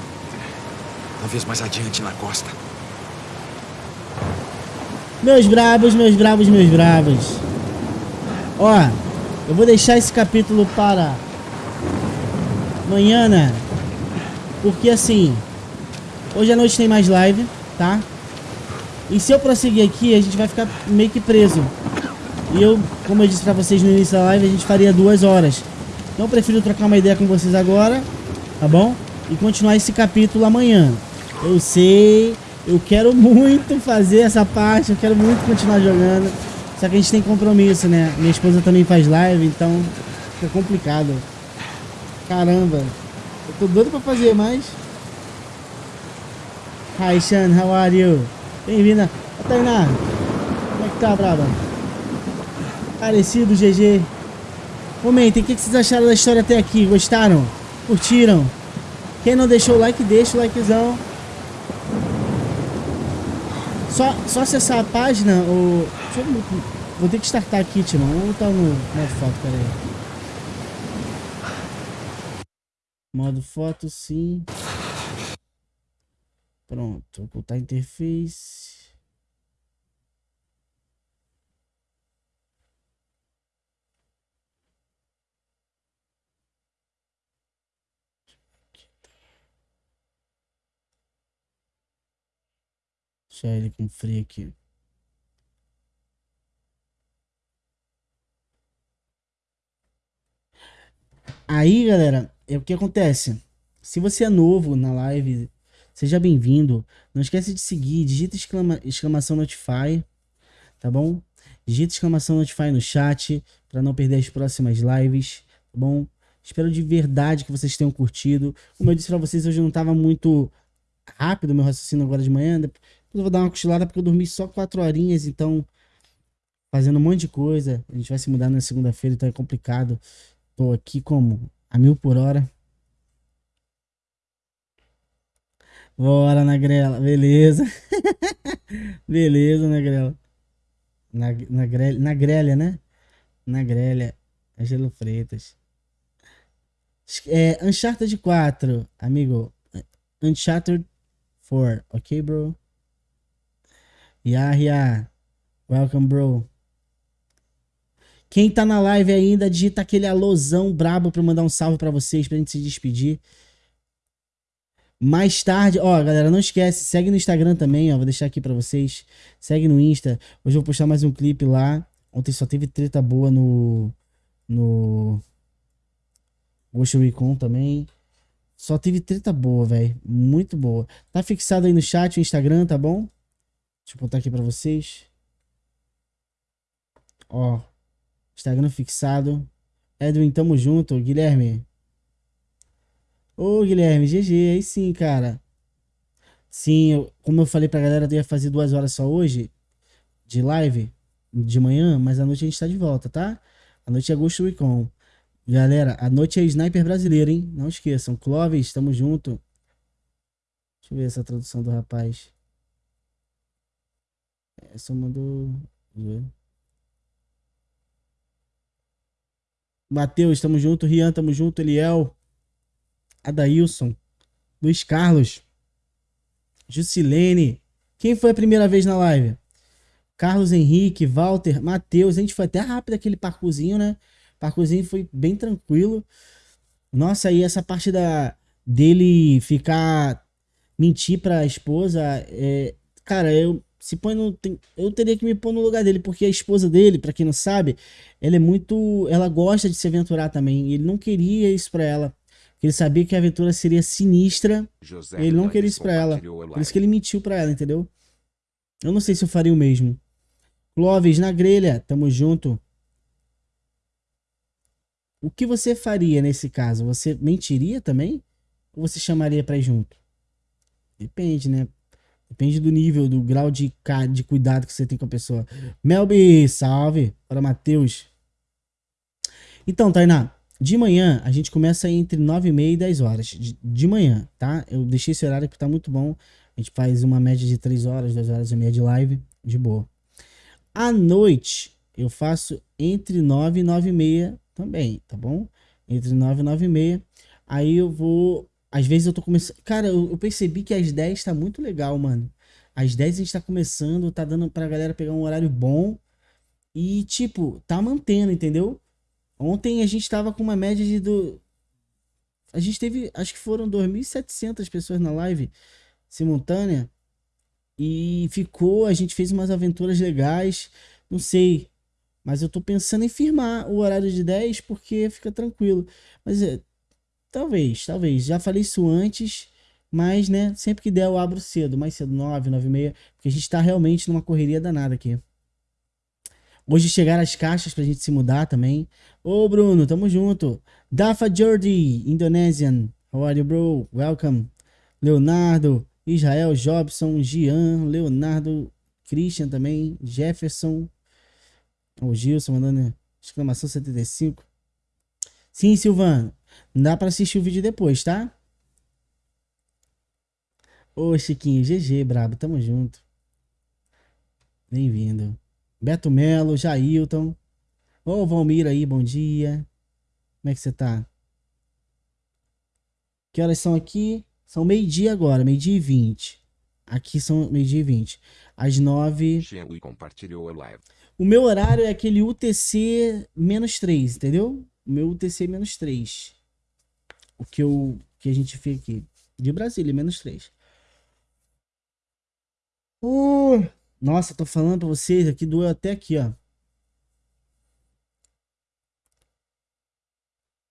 Talvez mais adiante na costa. Meus bravos, meus bravos, meus bravos. Ó, eu vou deixar esse capítulo para amanhã, né? Porque assim, hoje à noite tem mais live, tá? E se eu prosseguir aqui, a gente vai ficar meio que preso. E eu, como eu disse pra vocês no início da live, a gente faria duas horas. Então eu prefiro trocar uma ideia com vocês agora, tá bom? E continuar esse capítulo amanhã. Eu sei, eu quero muito fazer essa parte, eu quero muito continuar jogando. Só que a gente tem compromisso, né? Minha esposa também faz live, então fica complicado. Caramba, eu tô doido pra fazer, mas. Hi, Sean, how are you? Bem-vinda. Tainá, como é que tá, braba? Parecido, GG. Comentem, o que vocês acharam da história até aqui? Gostaram? Curtiram? Quem não deixou o like, deixa o likezão. Só, só acessar a página, o... Eu... Vou ter que startar aqui, Timão. Vamos botar no modo foto. Modo foto, sim. Pronto, ocultar a interface. Deixar ele com frio aqui. Aí, galera, é o que acontece. Se você é novo na live, seja bem-vindo. Não esquece de seguir, digita exclama, exclamação notify, tá bom? Digita exclamação notify no chat para não perder as próximas lives, tá bom? Espero de verdade que vocês tenham curtido. Como eu disse para vocês, hoje não tava muito rápido meu raciocínio agora de manhã. Eu vou dar uma cochilada porque eu dormi só quatro horinhas, então fazendo um monte de coisa. A gente vai se mudar na segunda-feira, então é complicado. Tô aqui como? A mil por hora. Bora, Nagrela. Beleza. Beleza, Nagrela. Na, na, grelha, na grelha, né? Na grelha. Angelo Freitas. É, Uncharted 4, amigo. Uncharted 4, ok, bro? Yahya. Welcome, bro. Quem tá na live ainda, digita aquele alôzão brabo pra eu mandar um salve pra vocês, pra gente se despedir. Mais tarde, ó, galera, não esquece, segue no Instagram também, ó, vou deixar aqui pra vocês. Segue no Insta. Hoje eu vou postar mais um clipe lá. Ontem só teve treta boa no no Ghost Recon também. Só teve treta boa, velho. Muito boa. Tá fixado aí no chat o Instagram, tá bom? Deixa eu botar aqui pra vocês. Ó. Instagram fixado. Edwin, tamo junto. Guilherme. Ô, Guilherme, GG. Aí sim, cara. Sim, eu, como eu falei pra galera, eu ia fazer duas horas só hoje. De live. De manhã. Mas à noite a gente tá de volta, tá? A noite é Ghost Recon. Galera, a noite é Sniper brasileiro, hein? Não esqueçam. Clóvis, tamo junto. Deixa eu ver essa tradução do rapaz. Essa mandou. Matheus, tamo junto. Rian, tamo junto. Eliel. Adailson. Luiz Carlos. Jusilene. Quem foi a primeira vez na live? Carlos Henrique, Walter, Matheus. A gente foi até rápido aquele parcourzinho, né? O foi bem tranquilo. Nossa, aí essa parte da dele ficar mentir pra esposa, é, cara, eu se põe no eu teria que me pôr no lugar dele, porque a esposa dele, para quem não sabe, ela é muito, ela gosta de se aventurar também, e ele não queria isso para ela. Ele sabia que a aventura seria sinistra. José ele não queria isso pra ela. Por isso que ele mentiu pra ela, entendeu? Eu não sei se eu faria o mesmo. Clóvis, na grelha, tamo junto. O que você faria nesse caso? Você mentiria também? Ou você chamaria pra ir junto? Depende, né? Depende do nível, do grau de, de cuidado que você tem com a pessoa. Melby, salve. Para Matheus. Então, Tainá, de manhã a gente começa entre 9 e meia e 10 horas. De, de manhã, tá? Eu deixei esse horário que tá muito bom. A gente faz uma média de 3 horas, 2 horas e meia de live. De boa. À noite, eu faço entre 9 e 9 e meia também, tá bom? Entre 9 e 9 e meia. Aí eu vou. Às vezes eu tô começando. Cara, eu, eu percebi que às 10 tá muito legal, mano. Às 10 a gente tá começando, tá dando pra galera pegar um horário bom. E, tipo, tá mantendo, entendeu? Ontem a gente tava com uma média de. Do... A gente teve. Acho que foram 2.700 pessoas na live simultânea. E ficou. A gente fez umas aventuras legais. Não sei. Mas eu tô pensando em firmar o horário de 10 porque fica tranquilo. Mas é, talvez, talvez. Já falei isso antes, mas né, sempre que der eu abro cedo, mais cedo, 9, 9 e meia, porque a gente tá realmente numa correria danada aqui. Hoje chegaram as caixas pra gente se mudar também. Ô Bruno, tamo junto. Dafa Jordi, Indonesian. How are you, bro? Welcome. Leonardo, Israel, Jobson, Gian, Leonardo, Christian também, Jefferson, o Gilson mandando exclamação 75. Sim, Silvano. Não dá pra assistir o vídeo depois, tá? Ô, Chiquinho, GG, brabo, tamo junto. Bem-vindo. Beto Melo, Jailton. Ô, Valmir aí, bom dia. Como é que você tá? Que horas são aqui? São meio-dia agora, meio-dia e vinte. Aqui são meio-dia e vinte. Às nove. O meu horário é aquele UTC menos 3, entendeu? O meu UTC menos 3. O que, eu, que a gente aqui. De Brasília, menos 3. Uh, nossa, tô falando pra vocês aqui, doeu até aqui, ó.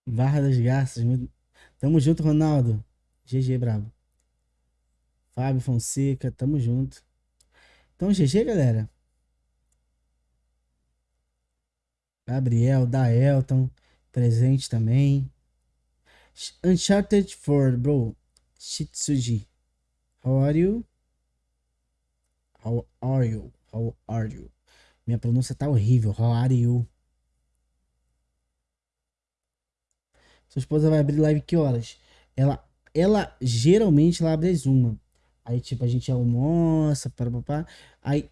Barra das Garças. Tamo junto, Ronaldo. GG, brabo. Fábio Fonseca, tamo junto. Então, GG, galera. Gabriel, Daelton, presente também. Uncharted 4, bro. Shitsuji. How are you? How are you? How are you? Minha pronúncia tá horrível. How are you? Sua esposa vai abrir live que horas? Ela, ela geralmente ela abre às uma. Aí, tipo, a gente almoça, para papá. Aí,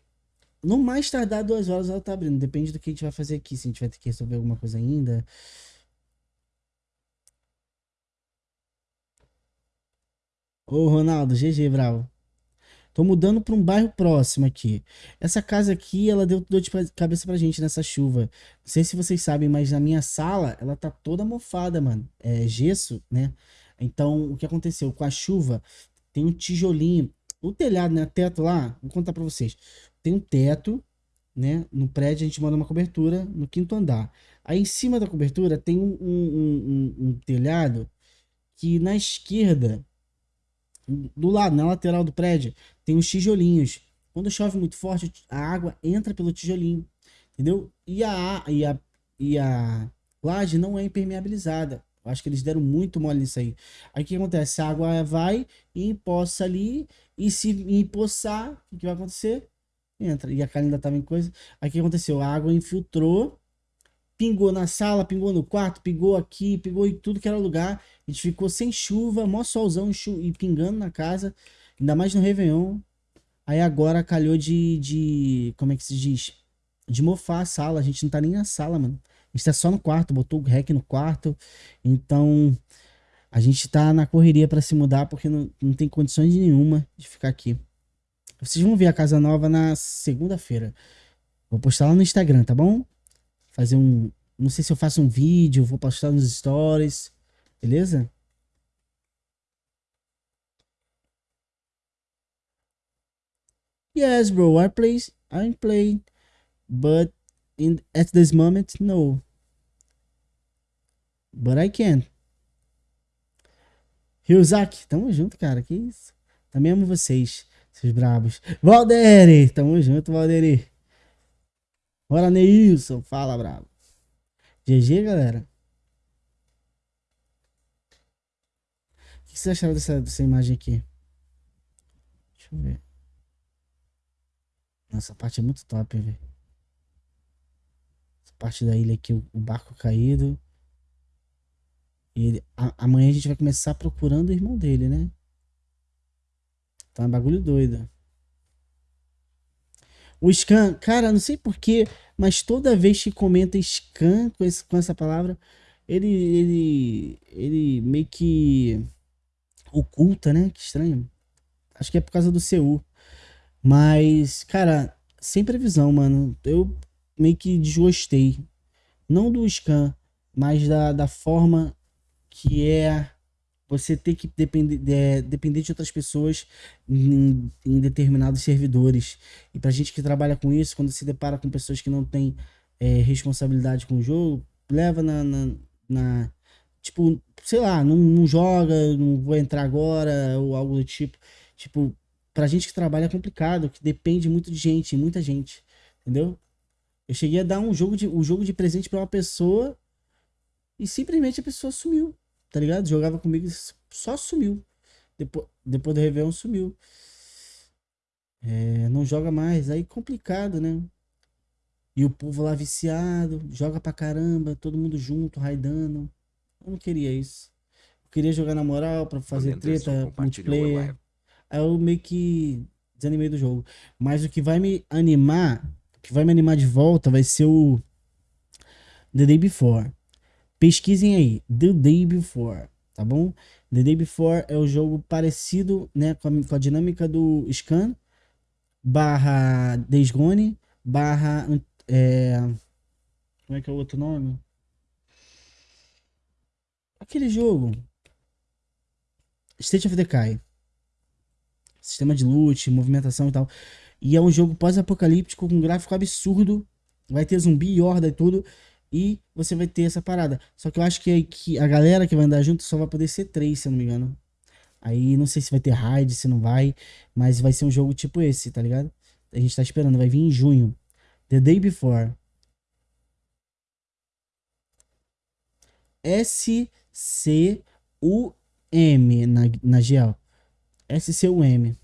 no mais tardar duas horas ela tá abrindo. Depende do que a gente vai fazer aqui. Se a gente vai ter que resolver alguma coisa ainda. Ô, Ronaldo, GG, bravo. Tô mudando pra um bairro próximo aqui. Essa casa aqui, ela deu dor de cabeça pra gente nessa chuva. Não sei se vocês sabem, mas na minha sala, ela tá toda mofada, mano. É gesso, né? Então, o que aconteceu? Com a chuva, tem um tijolinho. O telhado, né? Teto lá, vou contar pra vocês. Tem um teto, né? No prédio a gente manda uma cobertura no quinto andar. Aí em cima da cobertura tem um, um- um- um telhado que na esquerda, do lado, na lateral do prédio, tem os tijolinhos. Quando chove muito forte, a água entra pelo tijolinho, entendeu? E a, e a, e a laje não é impermeabilizada. Eu acho que eles deram muito mole nisso aí. Aí o que acontece? A água vai e empoça ali, e se empoçar, o que vai acontecer? Entra. E a cara ainda tava em coisa. Aí o que aconteceu? A água infiltrou, pingou na sala, pingou no quarto, pingou aqui, pingou em tudo que era lugar. A gente ficou sem chuva, mó solzão e pingando na casa, ainda mais no Réveillon. Aí agora calhou de, de. Como é que se diz? De mofar a sala. A gente não tá nem na sala, mano. A gente tá só no quarto, botou o rec no quarto. Então. A gente tá na correria pra se mudar porque não, não tem condições nenhuma de ficar aqui. Vocês vão ver a casa nova na segunda-feira. Vou postar lá no Instagram, tá bom? Fazer um. Não sei se eu faço um vídeo, vou postar nos stories. Beleza? Yes, bro. I play. I'm playing, but in at this moment, no. But I can. Ryuzaki, tamo junto, cara. Que isso? Também amo vocês, seus brabos. Valderi, tamo junto, Valderi. Bora, Neilson. Fala, brabo. GG, galera. O que vocês acharam dessa, dessa imagem aqui? Deixa eu ver. Nossa, essa parte é muito top, velho. Essa parte da ilha aqui, o, o barco caído. E ele, a- amanhã a gente vai começar procurando o irmão dele, né? Tá um bagulho doido. O Scan, cara, não sei porquê, mas toda vez que comenta Scan com, esse- com essa palavra, ele, ele, ele meio que oculta, né? Que estranho. Acho que é por causa do CU. Mas, cara, sem previsão, mano. Eu meio que desgostei. Não do scan, mas da, da forma que é você ter que depender, de, depender de outras pessoas em, em determinados servidores. E pra gente que trabalha com isso, quando se depara com pessoas que não têm é, responsabilidade com o jogo, leva na, na, na- Tipo, sei lá, não, não joga, não vou entrar agora, ou algo do tipo. Tipo, pra gente que trabalha é complicado, que depende muito de gente, muita gente. Entendeu? Eu cheguei a dar um jogo de, um jogo de presente pra uma pessoa e simplesmente a pessoa sumiu. Tá ligado? Jogava comigo e só sumiu. Depois, depois do Réveillon sumiu. É, não joga mais. Aí complicado, né? E o povo lá viciado, joga pra caramba, todo mundo junto, raidando. Eu não queria isso. Eu queria jogar na moral pra fazer treta, multiplayer. Aí eu meio que desanimei do jogo. Mas o que vai me animar, o que vai me animar de volta vai ser o The Day Before. Pesquisem aí, The Day Before, tá bom? The Day Before é o jogo parecido, né, com a, com a dinâmica do Scan, barra Days Gone, barra, é, como é que é o outro nome? Aquele jogo, State of Decay. Sistema de loot, movimentação e tal. E é um jogo pós-apocalíptico com um gráfico absurdo. Vai ter zumbi, horda e tudo. E você vai ter essa parada. Só que eu acho que, que a galera que vai andar junto só vai poder ser três, se eu não me engano. Aí não sei se vai ter raid, se não vai. Mas vai ser um jogo tipo esse, tá ligado? A gente tá esperando, vai vir em junho. The Day Before. S-C-U-M na, na GL. S-C-U-M.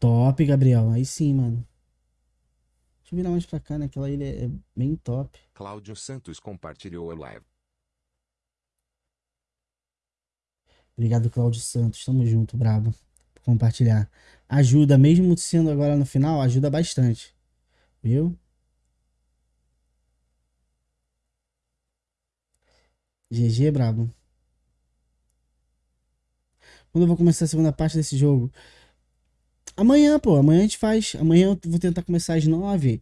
Top, Gabriel. Aí sim, mano. Deixa eu virar mais pra cá, né? Aquela ilha é bem top. Cláudio Santos compartilhou a live. Obrigado, Cláudio Santos. Tamo junto, brabo. Por compartilhar. Ajuda, mesmo sendo agora no final, ajuda bastante. Viu? GG, brabo. Quando eu vou começar a segunda parte desse jogo? Amanhã, pô. Amanhã a gente faz. Amanhã eu vou tentar começar às nove.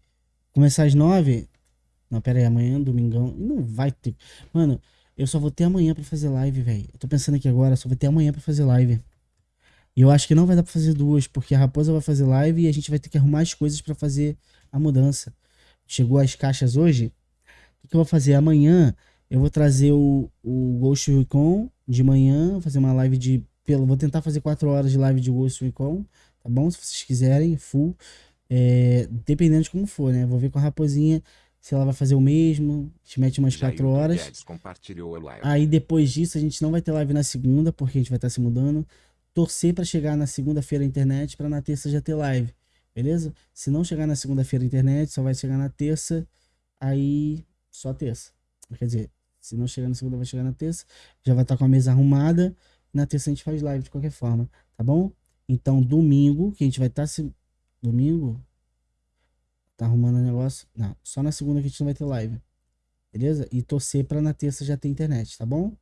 Começar às nove. Não, pera aí. Amanhã, domingão. Não vai ter. Mano, eu só vou ter amanhã pra fazer live, velho. Eu tô pensando aqui agora, só vou ter amanhã pra fazer live. E eu acho que não vai dar pra fazer duas, porque a Raposa vai fazer live e a gente vai ter que arrumar as coisas pra fazer a mudança. Chegou as caixas hoje. O que eu vou fazer? Amanhã eu vou trazer o, o Ghost Recon de manhã, fazer uma live de. Pelo, vou tentar fazer 4 horas de live de Ghost Recon, tá bom? Se vocês quiserem, full. É, dependendo de como for, né? Vou ver com a Raposinha se ela vai fazer o mesmo. A gente mete umas 4 horas. Aí depois disso a gente não vai ter live na segunda, porque a gente vai estar se mudando. Torcer pra chegar na segunda-feira a internet, pra na terça já ter live. Beleza? Se não chegar na segunda-feira a internet, só vai chegar na terça. Aí só terça. Quer dizer, se não chegar na segunda, vai chegar na terça. Já vai estar com a mesa arrumada. Na terça a gente faz live de qualquer forma, tá bom? Então, domingo, que a gente vai estar se. Domingo? Tá arrumando o negócio? Não, só na segunda que a gente não vai ter live. Beleza? E torcer pra na terça já ter internet, tá bom?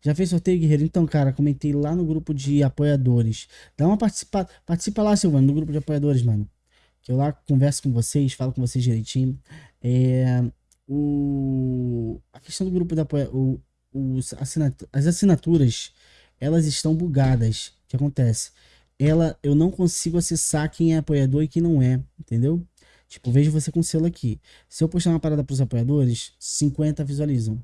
Já fez sorteio, Guerreiro? Então, cara, comentei lá no grupo de apoiadores. Dá uma participa, participa lá, Silvano, no grupo de apoiadores, mano. Que eu lá converso com vocês, falo com vocês direitinho. É, o, a questão do grupo de apoio, o, os assinatu, as assinaturas, elas estão bugadas. O que acontece? Ela, eu não consigo acessar quem é apoiador e quem não é, entendeu? Tipo, vejo você com selo aqui. Se eu postar uma parada para os apoiadores, 50 visualizam.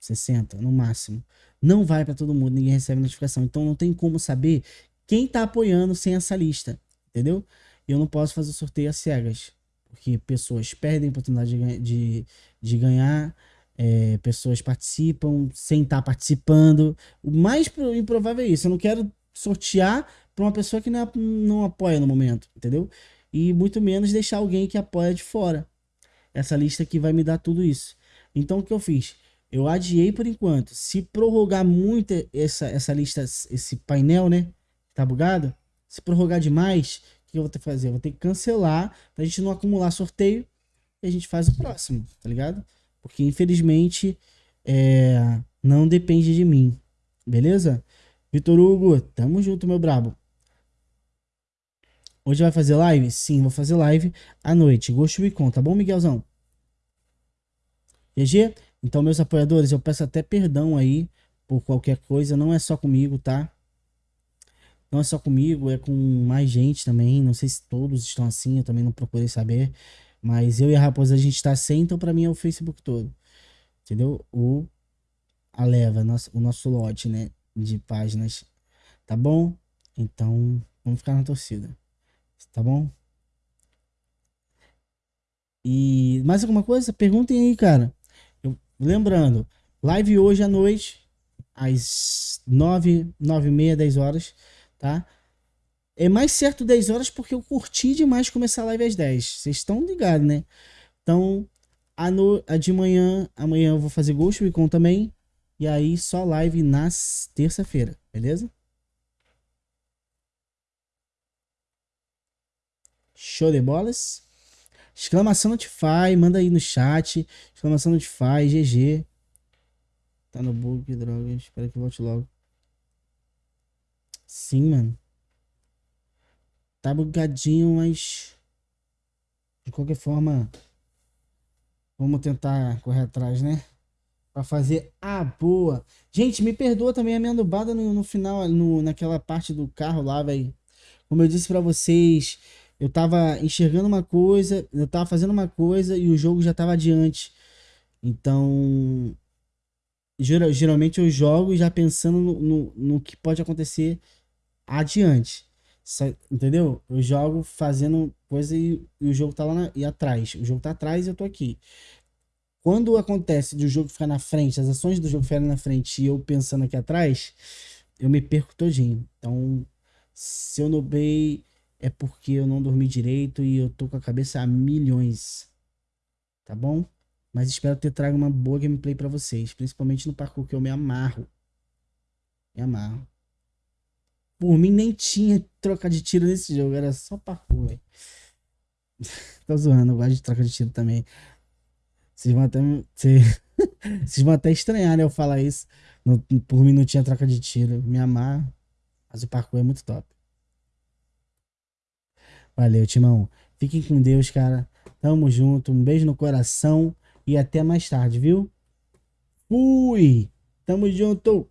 60 no máximo. Não vai para todo mundo, ninguém recebe notificação. Então não tem como saber quem tá apoiando sem essa lista, entendeu? Eu não posso fazer sorteio às cegas, porque pessoas perdem a oportunidade de, de, de ganhar, é, pessoas participam sem estar participando. O mais pro- improvável é isso. Eu não quero sortear para uma pessoa que não, é- não apoia no momento, entendeu? E muito menos deixar alguém que apoia de fora. Essa lista aqui vai me dar tudo isso. Então o que eu fiz? Eu adiei por enquanto. Se prorrogar muito essa, essa lista, esse painel, né? Tá bugado? Se prorrogar demais, o que eu vou ter que fazer? Eu vou ter que cancelar pra gente não acumular sorteio e a gente faz o próximo, tá ligado? Porque infelizmente é, não depende de mim. Beleza? Vitor Hugo, tamo junto, meu brabo. Hoje vai fazer live? Sim, vou fazer live à noite. Ghost Recon, tá bom, Miguelzão? GG? Então, meus apoiadores, eu peço até perdão aí por qualquer coisa. Não é só comigo, tá? Não é só comigo, é com mais gente também. Não sei se todos estão assim, eu também não procurei saber. Mas eu e a Raposa, a gente tá sem, então pra mim é o Facebook todo. Entendeu? O a leva, o nosso lote, né? De páginas. Tá bom? Então, vamos ficar na torcida. Tá bom? E mais alguma coisa? Perguntem aí, cara. Eu- lembrando, live hoje à noite, às 9, 9 e meia, 10 horas, tá? É mais certo 10 horas porque eu curti demais começar a live às 10. Vocês estão ligados, né? Então, a, no, a de manhã, amanhã eu vou fazer Ghost Recon também. E aí, só live na s- terça-feira, beleza? Show de bolas. Exclamação Notify, manda aí no chat. Exclamação Notify, GG. Tá no bug, droga. Espero que volte logo. Sim, mano. Tá bugadinho, mas. De qualquer forma. Vamos tentar correr atrás, né? Pra fazer a boa. Gente, me perdoa também a minha nubada no, no final, no, naquela parte do carro lá, velho. Como eu disse pra vocês, eu tava enxergando uma coisa, eu tava fazendo uma coisa e o jogo já tava adiante. Então, geral- geralmente eu jogo já pensando no, no, no que pode acontecer adiante. Entendeu? Eu jogo fazendo coisa e, e o jogo tá lá na- e atrás. O jogo tá atrás e eu tô aqui. Quando acontece de o jogo ficar na frente, as ações do jogo ficarem na frente e eu pensando aqui atrás, eu me perco todinho. Então, se eu nubei, é porque eu não dormi direito e eu tô com a cabeça a milhões. Tá bom? Mas espero ter trago uma boa gameplay pra vocês, principalmente no parkour que eu me amarro. Me amarro. Por mim nem tinha troca de tiro nesse jogo, era só parkour, velho. Tô zoando, eu gosto de troca de tiro também. Vocês vão até, cê- vocês vão até estranhar, né, eu falar isso. No- por mim não tinha troca de tiro, me amarro. Mas o parkour é muito top. Valeu, Timão. Fiquem com Deus, cara. Tamo junto. Um beijo no coração e até mais tarde, viu? Fui! Tamo junto!